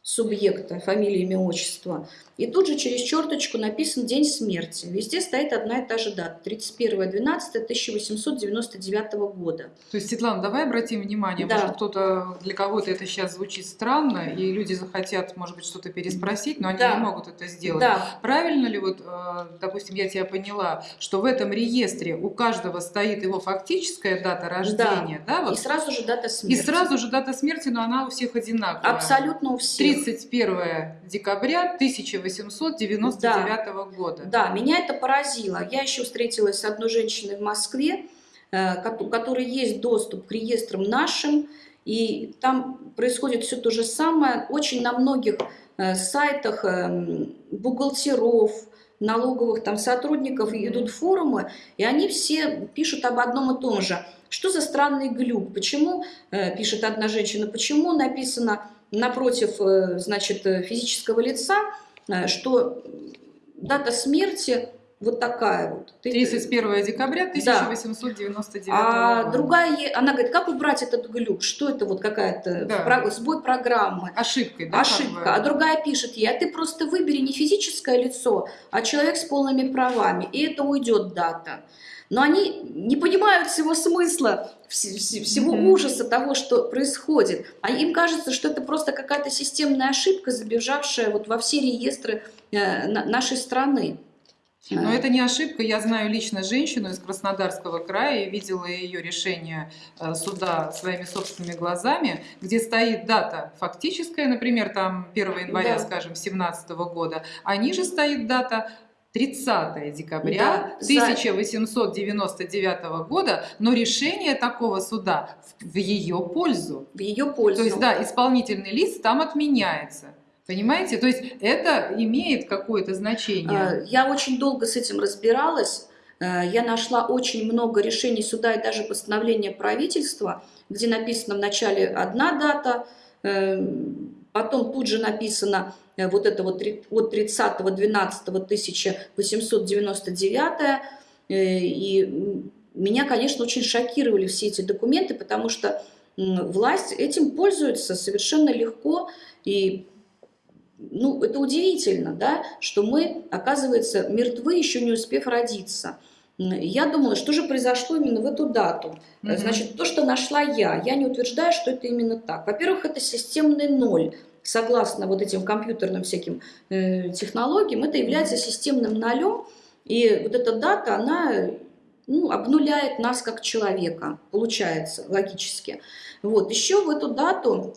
Speaker 1: субъекта, фамилия, имя, отчество. И тут же через черточку написан день смерти. Везде стоит одна и та же дата. 31.12.1899 года.
Speaker 2: То есть, Светлана, давай обратим внимание, да. может кто-то, для кого-то это сейчас звучит странно, и люди захотят, может быть, что-то переспросить, но они да. не могут это сделать. Да. Правильно ли, вот, э, допустим, я тебя поняла, что в этом реестре у каждого стоит его фактическая дата рождения, да?
Speaker 1: да вот. И сразу же дата смерти.
Speaker 2: И сразу же дата смерти, но она у всех одинаковая.
Speaker 1: Абсолютно у всех.
Speaker 2: 31 декабря 1800 1899 да, года.
Speaker 1: Да, меня это поразило. Я еще встретилась с одной женщиной в Москве, э, у которой есть доступ к реестрам нашим, и там происходит все то же самое. Очень на многих э, сайтах эм, бухгалтеров, налоговых там сотрудников идут форумы, и они все пишут об одном и том же. Что за странный глюк? Почему, э, пишет одна женщина, почему написано напротив, значит, физического лица Э, что дата смерти вот такая вот.
Speaker 2: 31 декабря 1899 да.
Speaker 1: А года. другая, она говорит, как убрать этот глюк? Что это вот какая-то да. сбой программы?
Speaker 2: Ошибкой, да?
Speaker 1: Ошибка. А другая пишет ей, а ты просто выбери не физическое лицо, а человек с полными правами, и это уйдет дата но они не понимают всего смысла, всего ужаса того, что происходит. А им кажется, что это просто какая-то системная ошибка, забежавшая вот во все реестры э, нашей страны.
Speaker 2: Но это не ошибка. Я знаю лично женщину из Краснодарского края и видела ее решение э, суда своими собственными глазами, где стоит дата фактическая, например, там 1 января, да. скажем, 2017 года, а ниже стоит дата 30 декабря да, 1899 года, но решение такого суда в ее пользу.
Speaker 1: В ее пользу.
Speaker 2: То есть, да, исполнительный лист там отменяется. Понимаете? То есть это имеет какое-то значение. А,
Speaker 1: я очень долго с этим разбиралась. Э, я нашла очень много решений суда и даже постановления правительства, где написано вначале одна дата, эм, потом тут же написано вот это вот от 30.12.1899, э, и меня, конечно, очень шокировали все эти документы, потому что власть этим пользуется совершенно легко, и ну, это удивительно, да, что мы, оказывается, мертвы, еще не успев родиться. Я думала, что же произошло именно в эту дату. -hmm. Значит, то, что нашла я, я не утверждаю, что это именно так. Во-первых, это системный ноль согласно вот этим компьютерным всяким э, технологиям, это является системным нолем, и вот эта дата, она ну, обнуляет нас как человека, получается, логически. Вот, еще в эту дату,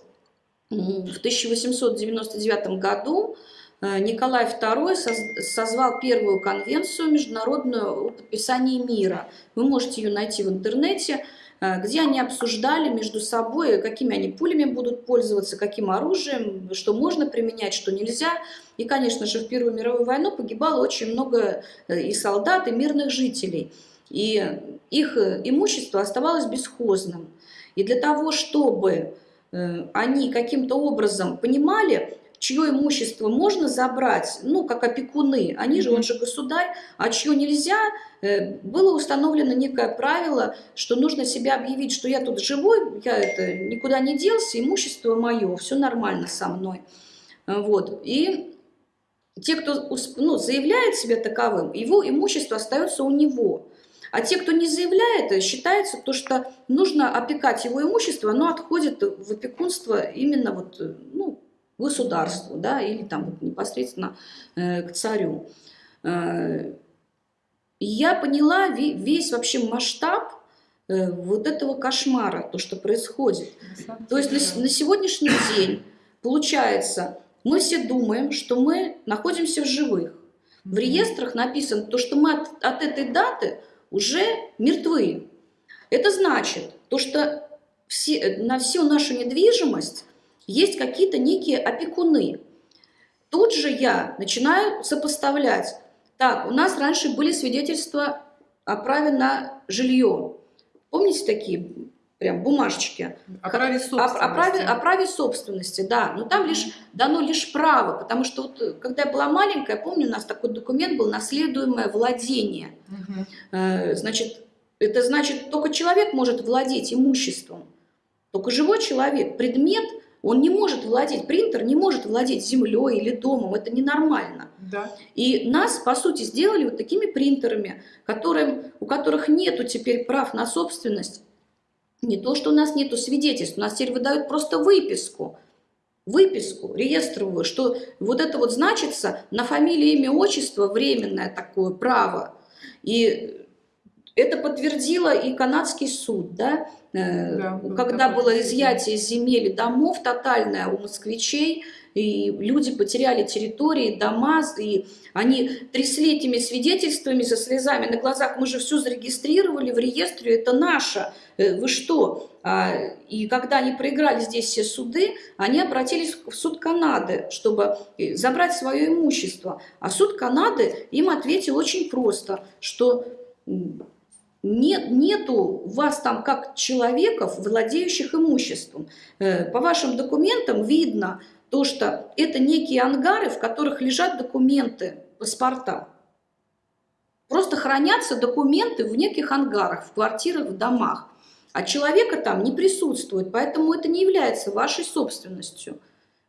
Speaker 1: в 1899 году, э, Николай II созвал первую конвенцию международную о подписании мира. Вы можете ее найти в интернете. Э, где они обсуждали между собой, какими они пулями будут пользоваться, каким оружием, что можно применять, что нельзя. И, конечно же, в Первую мировую войну погибало очень много э, и солдат, и мирных жителей. И их э, имущество оставалось бесхозным. И для того, чтобы они каким-то образом понимали, чье имущество можно забрать, ну, как опекуны, они же, он же государь, а чье нельзя, э, было установлено некое правило, что нужно себя объявить, что я тут живой, я это никуда не делся, имущество мое, все нормально со мной. Вот. И те, кто ну, заявляет себя таковым, его имущество остается у него. А те, кто не заявляет, считается то, что нужно опекать его имущество, оно отходит в опекунство именно вот, ну, государству, да, или там вот непосредственно э, к царю. Э, я поняла весь вообще масштаб э, вот этого кошмара, то, что происходит. То есть на, на сегодняшний день, получается, мы все думаем, что мы находимся в живых. В реестрах написано то, что мы от, от этой даты уже мертвы. Это значит, то, что все, на всю нашу недвижимость есть какие-то некие опекуны. Тут же я начинаю сопоставлять. Так, у нас раньше были свидетельства о праве на жилье. Помните такие прям бумажечки?
Speaker 2: О праве собственности.
Speaker 1: О, о, праве, о праве собственности, да. Но там лишь дано лишь право, потому что вот, э, когда я была маленькая, помню, у нас такой документ был «наследуемое владение».
Speaker 2: Угу.
Speaker 1: Значит, это значит, только человек может владеть имуществом. Только живой человек, предмет, он не может владеть, принтер не может владеть землей или домом, это ненормально.
Speaker 2: Да.
Speaker 1: И нас, по сути, сделали вот такими принтерами, которым, у которых нету теперь прав на собственность. Не то, что у нас нету свидетельств, у нас теперь выдают просто выписку, выписку реестровую, что вот это вот значится на фамилии, имя, отчество, временное такое право. И это подтвердило и канадский суд, да,
Speaker 2: Да,
Speaker 1: когда было изъятие земель и домов тотальное у москвичей, и люди потеряли территории, дома, и они трясли этими свидетельствами со слезами на глазах. Мы же все зарегистрировали в реестре, это наше. Э, Вы что? А, И когда они проиграли здесь все суды, они обратились в суд Канады, чтобы э, забрать свое имущество. А суд Канады им ответил очень просто, что нет, нету вас там как человеков, владеющих имуществом. Э, По вашим документам видно то, что это некие ангары, в которых лежат документы, паспорта. Просто хранятся документы в неких ангарах, в квартирах, в домах. А человека там не присутствует, поэтому это не является вашей собственностью.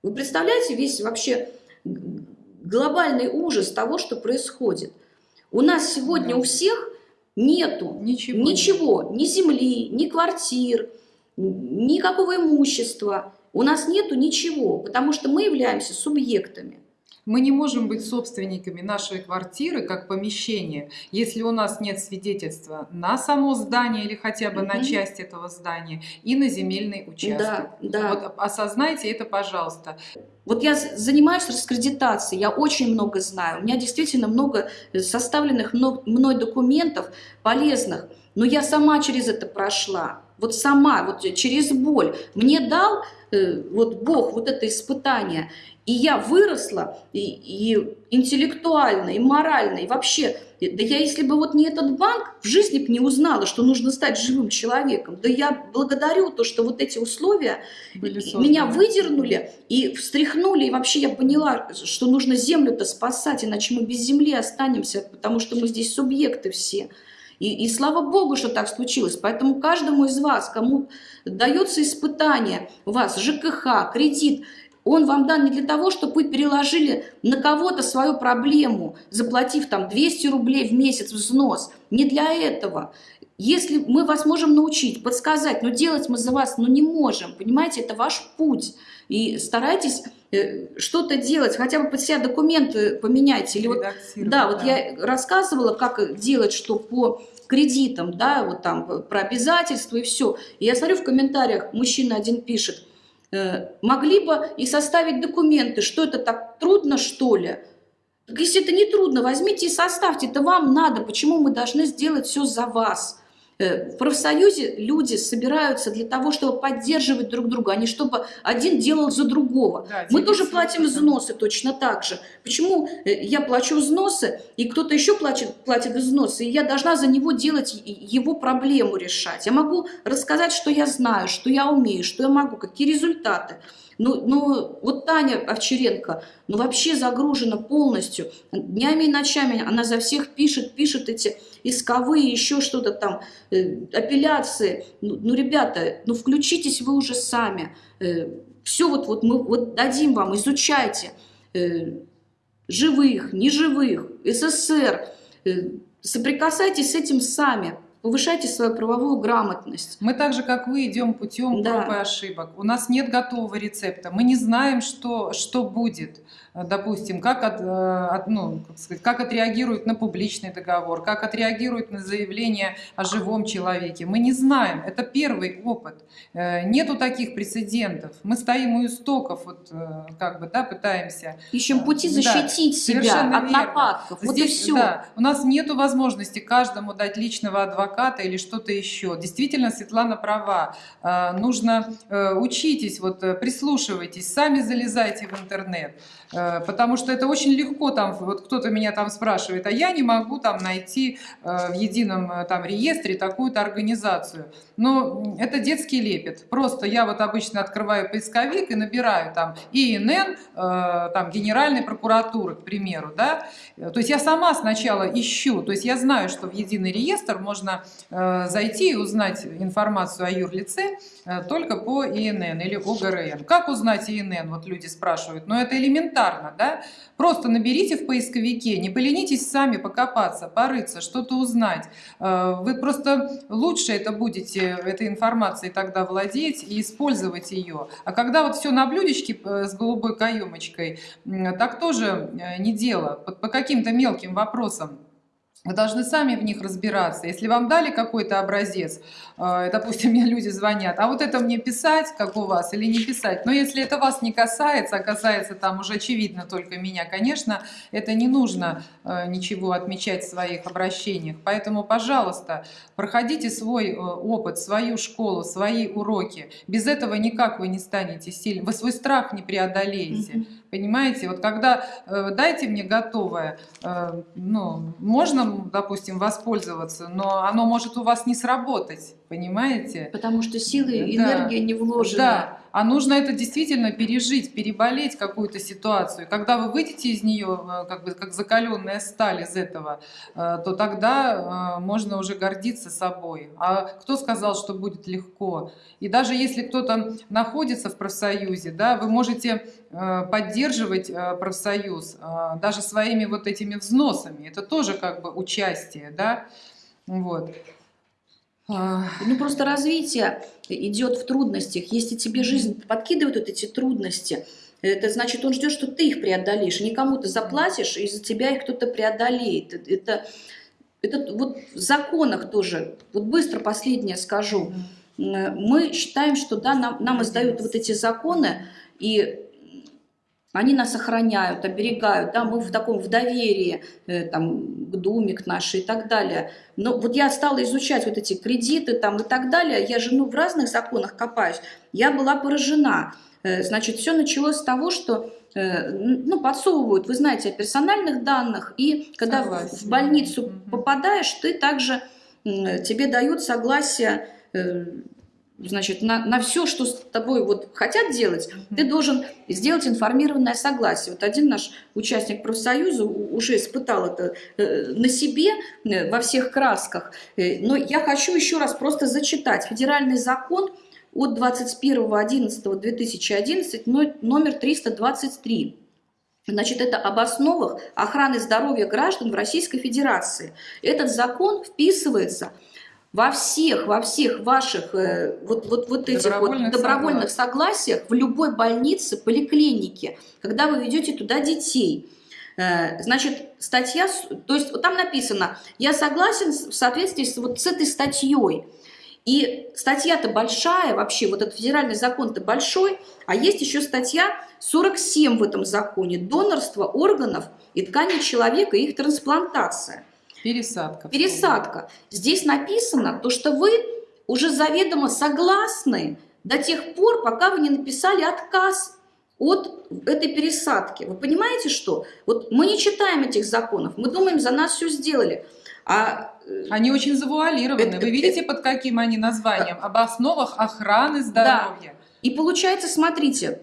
Speaker 1: Вы представляете весь вообще глобальный ужас того, что происходит? У нас сегодня у всех нету
Speaker 2: Ничего.
Speaker 1: Ничего, ни земли, ни квартир, никакого имущества. У нас нету ничего, потому что мы являемся субъектами.
Speaker 2: Мы не можем быть собственниками нашей квартиры как помещения, если у нас нет свидетельства на само здание или хотя бы на
Speaker 1: Мгм.
Speaker 2: часть этого здания и на земельный участок.
Speaker 1: Да, да.
Speaker 2: Вот осознайте это, пожалуйста.
Speaker 1: Вот я занимаюсь раскредитацией, я очень много знаю. У меня действительно много составленных мно- мной документов полезных, но я сама через это прошла. Вот сама, вот через боль. Мне дал вот Бог вот это испытание, и я выросла и, и интеллектуально, и морально, и вообще. э, Да я, если бы вот не этот банк, в жизни бы не узнала, что нужно стать живым человеком. Да я благодарю то, что вот эти условия Меня выдернули и встряхнули, и вообще я поняла, что нужно землю-то спасать, иначе мы без земли останемся, потому что мы здесь субъекты все. И, и слава Богу, что так случилось. Поэтому каждому из вас, кому дается испытание, у вас ЖКХ, кредит, он вам дан не для того, чтобы вы переложили на кого-то свою проблему, заплатив там 200 рублей в месяц взнос. Не для этого. Если мы вас можем научить, подсказать, но делать мы за вас ну, не можем, понимаете, это ваш путь. И старайтесь что-то делать, хотя бы под себя документы поменяйте. Или вот, да, вот я рассказывала, как делать, что по кредитам, да, вот там про обязательства и все. И я смотрю в комментариях, мужчина один пишет, э, могли бы и составить документы, что это так трудно, что ли? Так если это не трудно, возьмите и составьте, это вам надо, почему мы должны сделать все за вас? Э, В профсоюзе люди собираются для того, чтобы поддерживать друг друга, а не чтобы один делал за другого.
Speaker 2: Да,
Speaker 1: Мы тоже платим взносы точно так же. Почему э, я плачу взносы, и кто-то еще платит, платит взносы, и я должна за него делать его проблему решать? Я могу рассказать, что я знаю, что я умею, что я могу, какие результаты. Ну, ну, вот Таня Овчаренко, ну, вообще загружена полностью. Днями и ночами она за всех пишет, пишет эти исковые, еще что-то там, э, апелляции. Ну, ну, ребята, ну, включитесь вы уже сами. все вот, вот мы вот дадим вам, изучайте. Э, живых, неживых, СССР. Э, соприкасайтесь с этим сами. Повышайте свою правовую грамотность.
Speaker 2: Мы так же, как вы, идем путем
Speaker 1: Да.
Speaker 2: проб и ошибок. У нас нет готового рецепта. Мы не знаем, что, что будет. Допустим, как, от, от, ну, как, сказать, как отреагирует на публичный договор, как отреагирует на заявление о живом человеке. Мы не знаем, это первый опыт. Нету таких прецедентов. Мы стоим у истоков, вот, как бы, да, пытаемся.
Speaker 1: Ищем пути защитить да, себя от верно. нападков.
Speaker 2: Вот Здесь, и все. Да, у нас нету возможности каждому дать личного адвоката или что-то еще. Действительно, Светлана права. Нужно учитесь, вот прислушивайтесь, сами залезайте в интернет. Э, потому что это очень легко, там, вот кто-то меня там спрашивает, а я не могу там найти э, в едином э, там реестре такую-то организацию. Но это детский лепет. Просто я вот обычно открываю поисковик и набираю там ИНН, там Генеральной прокуратуры, к примеру, да. То есть я сама сначала ищу, то есть я знаю, что в единый реестр можно зайти и узнать информацию о юрлице только по ИНН или ОГРН. Как узнать ИНН, вот люди спрашивают, но это элементарно элементарно, да? Просто наберите в поисковике, не поленитесь сами покопаться, порыться, что-то узнать. Э, вы просто лучше это будете, этой информацией тогда владеть и использовать ее. А когда вот все на блюдечке э, с голубой каемочкой, так тоже э, не дело, по каким-то мелким вопросам. Вы должны сами в них разбираться. Если вам дали какой-то образец, э, допустим, мне люди звонят, а вот это мне писать, как у вас, или не писать. Но если это вас не касается, а касается там уже очевидно только меня, конечно, это не нужно э, ничего отмечать в своих обращениях. Поэтому, пожалуйста, проходите свой э, опыт, свою школу, свои уроки. Без этого никак вы не станете сильным. Вы свой страх не преодолеете. Mm -hmm. Понимаете, вот когда э, дайте мне готовое, э, ну, можно, допустим, воспользоваться, но оно может у вас не сработать, понимаете?
Speaker 1: Потому что силы и да. энергия не вложены.
Speaker 2: Да, а нужно это действительно пережить, переболеть какую-то ситуацию. Когда вы выйдете из нее, э, как бы как закаленная сталь из этого, э, то тогда э, можно уже гордиться собой. А кто сказал, что будет легко? И даже если кто-то находится в профсоюзе, да, вы можете поддерживать профсоюз даже своими вот этими взносами. Это тоже как бы участие, да, вот.
Speaker 1: Ну, просто развитие идет в трудностях. Если тебе жизнь подкидывает вот эти трудности, это значит, он ждет, что ты их преодолеешь. Никому ты заплатишь, и за тебя их кто-то преодолеет. Это, это вот в законах тоже. Вот быстро последнее скажу. Мы считаем, что да, нам, нам издают вот эти законы, и они нас охраняют, оберегают, да, мы в таком в доверии э, там, к Думе, к нашей и так далее. Но вот я стала изучать вот эти кредиты там и так далее, я же ну, в разных законах копаюсь, я была поражена. Э, значит, все началось с того, что э, ну, подсовывают, вы знаете, о персональных данных, и когда Согласен. в больницу попадаешь, ты также, тебе дают согласие значит, на, на все, что с тобой вот хотят делать, ты должен сделать информированное согласие. Вот один наш участник профсоюза уже испытал это э, на себе э, во всех красках. Э, но я хочу еще раз просто зачитать. Федеральный закон от 21.11.2011, номер 323. Значит, это об основах охраны здоровья граждан в Российской Федерации. Этот закон вписывается во всех, во всех ваших э, вот, вот, вот этих вот добровольных согласиях в любой больнице, поликлинике, когда вы ведете туда детей. Э, значит, статья, то есть там написано, я согласен в соответствии с, вот с этой статьей. И статья-то большая, вообще вот этот федеральный закон-то большой, а есть еще статья 47 в этом законе, донорство органов и тканей человека и их трансплантация.
Speaker 2: Пересадка.
Speaker 1: Пересадка. Здесь написано то, что вы уже заведомо согласны до тех пор, пока вы не написали отказ от этой пересадки. Вы понимаете, что? Вот мы не читаем этих законов, мы думаем, за нас все сделали. А
Speaker 2: э, они очень завуалированы. Это, Вы видите, это, под каким они названием? Об основах охраны здоровья.
Speaker 1: Да. И получается, смотрите,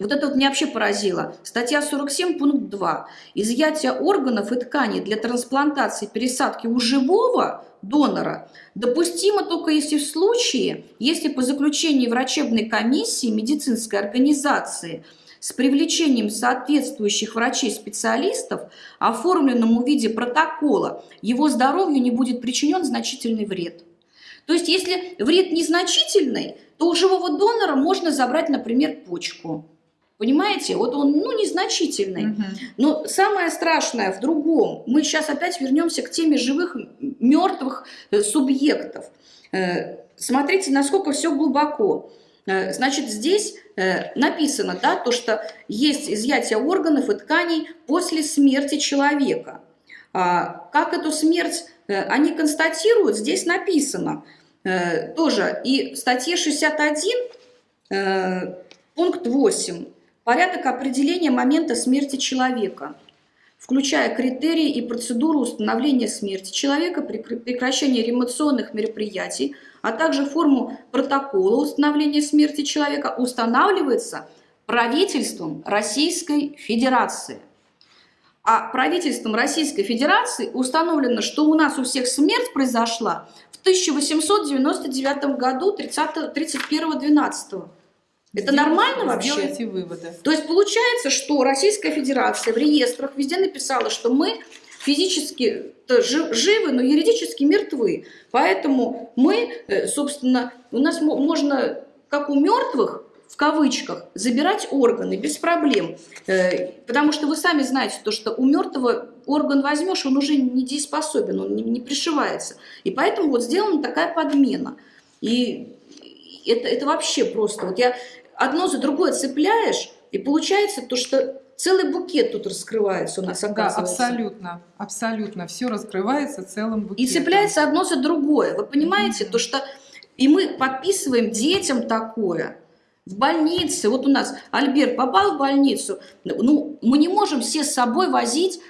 Speaker 1: вот это вот меня вообще поразило. Статья 47, пункт 2. Изъятие органов и тканей для трансплантации пересадки у живого донора допустимо только если в случае, если по заключению врачебной комиссии медицинской организации с привлечением соответствующих врачей-специалистов, оформленному в виде протокола, его здоровью не будет причинен значительный вред. То есть, если вред незначительный, то у живого донора можно забрать, например, почку. Понимаете, вот он, ну, незначительный.
Speaker 2: Мгм.
Speaker 1: Но самое страшное в другом. Мы сейчас опять вернемся к теме живых, мертвых э, субъектов. Э, Смотрите, насколько все глубоко. Э, Значит, здесь написано, да, то, что есть изъятие органов и тканей после смерти человека. А Как эту смерть они констатируют, здесь написано тоже. И в статье 61, э, пункт 8, порядок определения момента смерти человека, включая критерии и процедуру установления смерти человека, прекр- прекращение реанимационных мероприятий, а также форму протокола установления смерти человека, устанавливается правительством Российской Федерации. А правительством Российской Федерации установлено, что у нас у всех смерть произошла в 1899 году 30 31-12. Это
Speaker 2: Сделайте-
Speaker 1: нормально вообще?
Speaker 2: Сделайте выводы.
Speaker 1: То есть получается, что Российская Федерация в реестрах везде написала, что мы физически живы, но юридически мертвы. Поэтому мы, э, собственно, у нас мо- можно, как у мертвых, в кавычках, забирать органы без проблем. Э, Потому что вы сами знаете, то, что у мертвого орган возьмешь, он уже недееспособен, он не, не пришивается. И поэтому вот сделана такая подмена. И это, это вообще просто. Вот я одно за другое цепляешь, и получается то, что целый букет тут раскрывается у нас,
Speaker 2: Да, абсолютно, абсолютно. Все раскрывается целым
Speaker 1: И
Speaker 2: букетом.
Speaker 1: цепляется одно за другое. Вы понимаете,
Speaker 2: Мгм.
Speaker 1: то, что и мы подписываем детям такое. В больнице, вот у нас Альберт попал в больницу, ну, мы не можем все с собой возить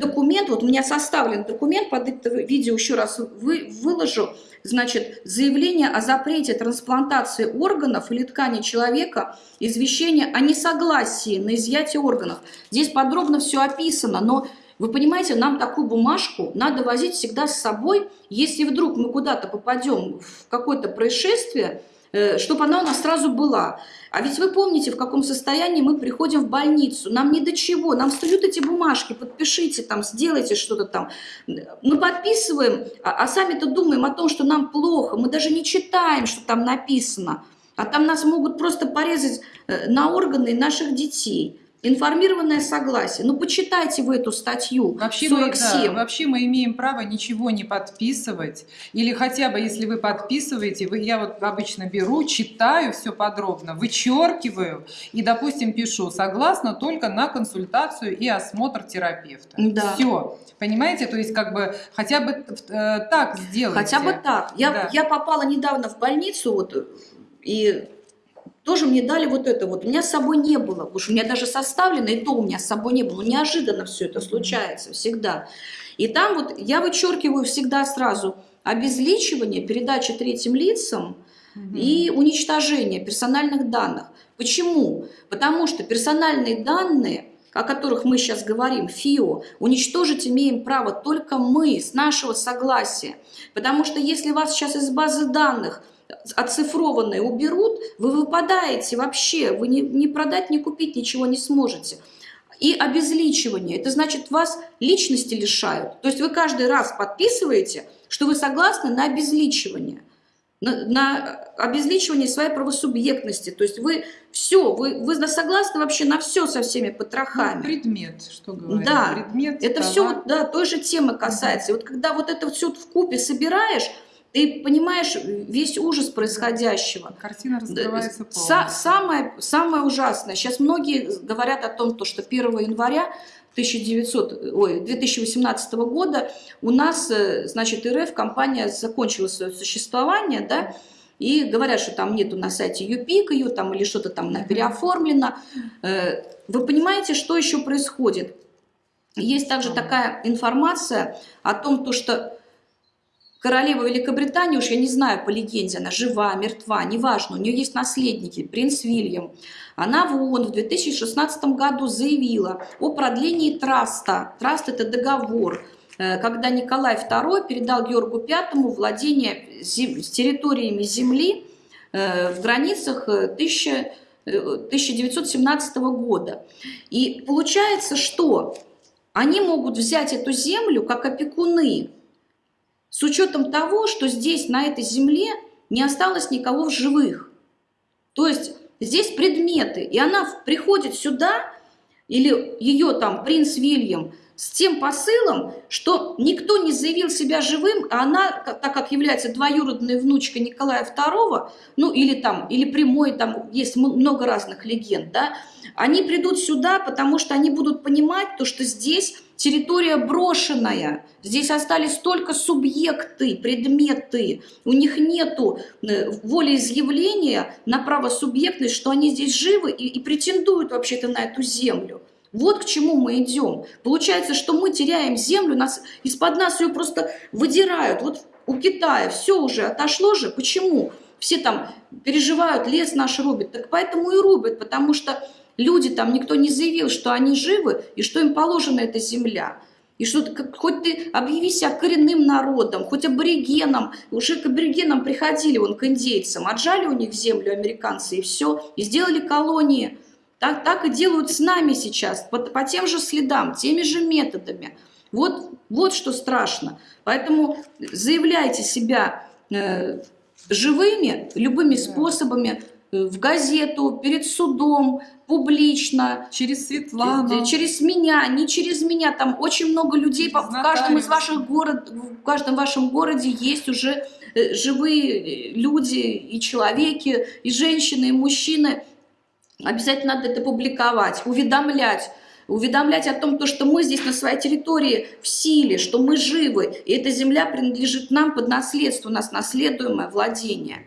Speaker 1: документ, вот у меня составлен документ, под это видео еще раз вы, выложу, значит, заявление о запрете трансплантации органов или тканей человека, извещение о несогласии на изъятие органов. Здесь подробно все описано, но вы понимаете, нам такую бумажку надо возить всегда с собой, если вдруг мы куда-то попадем в какое-то происшествие, э, чтобы она у нас сразу была. А ведь вы помните, в каком состоянии мы приходим в больницу. Нам ни до чего. Нам встают эти бумажки, подпишите там, сделайте что-то там. Мы подписываем, а, а сами-то думаем о том, что нам плохо. Мы даже не читаем, что там написано. А там нас могут просто порезать э, на органы наших детей. Информированное согласие. Ну, почитайте вы эту статью
Speaker 2: Вообще мы,
Speaker 1: 47.
Speaker 2: да, вообще мы имеем право ничего не подписывать. Или хотя бы, если вы подписываете, вы, я вот обычно беру, читаю все подробно, вычеркиваю и, допустим, пишу согласно только на консультацию и осмотр терапевта.
Speaker 1: Да.
Speaker 2: Все. Понимаете? То есть как бы хотя бы э, так сделайте.
Speaker 1: Хотя бы так. Я,
Speaker 2: Да.
Speaker 1: я попала недавно в больницу, вот, и тоже мне дали вот это вот. У меня с собой не было. Уж у меня даже составлено, и то у меня с собой не было. Ну, неожиданно все это случается всегда. И там вот я вычеркиваю всегда сразу обезличивание, передача третьим лицам и уничтожение персональных данных. Почему? Потому что персональные данные, о которых мы сейчас говорим, ФИО, уничтожить имеем право только мы, с нашего согласия. Потому что если вас сейчас из базы данных оцифрованные уберут, вы выпадаете вообще, вы ни, ни продать, ни купить ничего не сможете. И обезличивание, это значит вас личности лишают. То есть вы каждый раз подписываете, что вы согласны на обезличивание на, на обезличивание своей правосубъектности. То есть вы все, вы, вы согласны вообще на все со всеми
Speaker 2: Ну,
Speaker 1: потрохами.
Speaker 2: предмет, что говорить.
Speaker 1: Да,
Speaker 2: предмет,
Speaker 1: Это
Speaker 2: товар.
Speaker 1: все да, той же темы касается. И вот когда вот это все в купе собираешь, ты понимаешь весь ужас происходящего.
Speaker 2: Картина раскрывается полностью.
Speaker 1: самое, самое ужасное. Сейчас многие говорят о том, то, что 1 января 1900, ой, 2018 года у нас, э, значит, РФ компания закончила свое существование, да, и говорят, что там нету на сайте ЮПИК ее там или что-то там переоформлено. Э, Вы понимаете, что еще происходит? Есть также такая информация о том, то, что королева Великобритании, уж я не знаю по легенде, она жива, мертва, неважно, у нее есть наследники, принц Вильям. Она в ООН в 2016 году заявила о продлении траста. Траст – это договор, э, когда Николай II передал Георгу V владение зем- территориями земли э, в границах э, 1000 э, 1917 года. И получается, что они могут взять эту землю как опекуны, с учетом того, что здесь, на этой земле, не осталось никого в живых. То есть здесь предметы. И она приходит сюда, или ее там принц Вильям, с тем посылом, что никто не заявил себя живым, а она, так как является двоюродной внучкой Николая II, ну или там, или прямой, там есть много разных легенд, да, они придут сюда, потому что они будут понимать то, что здесь территория брошенная, здесь остались только субъекты, предметы, у них нету э, волеизъявления на право субъектность, что они здесь живы и, и претендуют вообще-то на эту землю. Вот к чему мы идем. Получается, что мы теряем землю, нас, из-под нас ее просто выдирают. Вот у Китая все уже отошло же. Почему? Все там переживают, лес наш рубит. Так поэтому и рубят, потому что люди там, никто не заявил, что они живы и что им положена эта земля. И что ты, хоть ты объяви себя коренным народом, хоть аборигеном, уже к аборигенам приходили, вон, к индейцам, отжали у них землю американцы и все, и сделали колонии. Так, так и делают с нами сейчас, по, по тем же следам, теми же методами. Вот, вот что страшно. Поэтому заявляйте себя э, живыми любыми способами, э, в газету, перед судом, публично.
Speaker 2: Через Светлану.
Speaker 1: Э, через меня, не через меня. Там очень много людей в каждом из ваших город, в каждом вашем городе есть уже э, живые люди и человеки, и женщины, и мужчины, Обязательно надо это публиковать, уведомлять. Уведомлять о том, то, что мы здесь на своей территории в силе, что мы живы, и эта земля принадлежит нам под наследство, у нас наследуемое владение.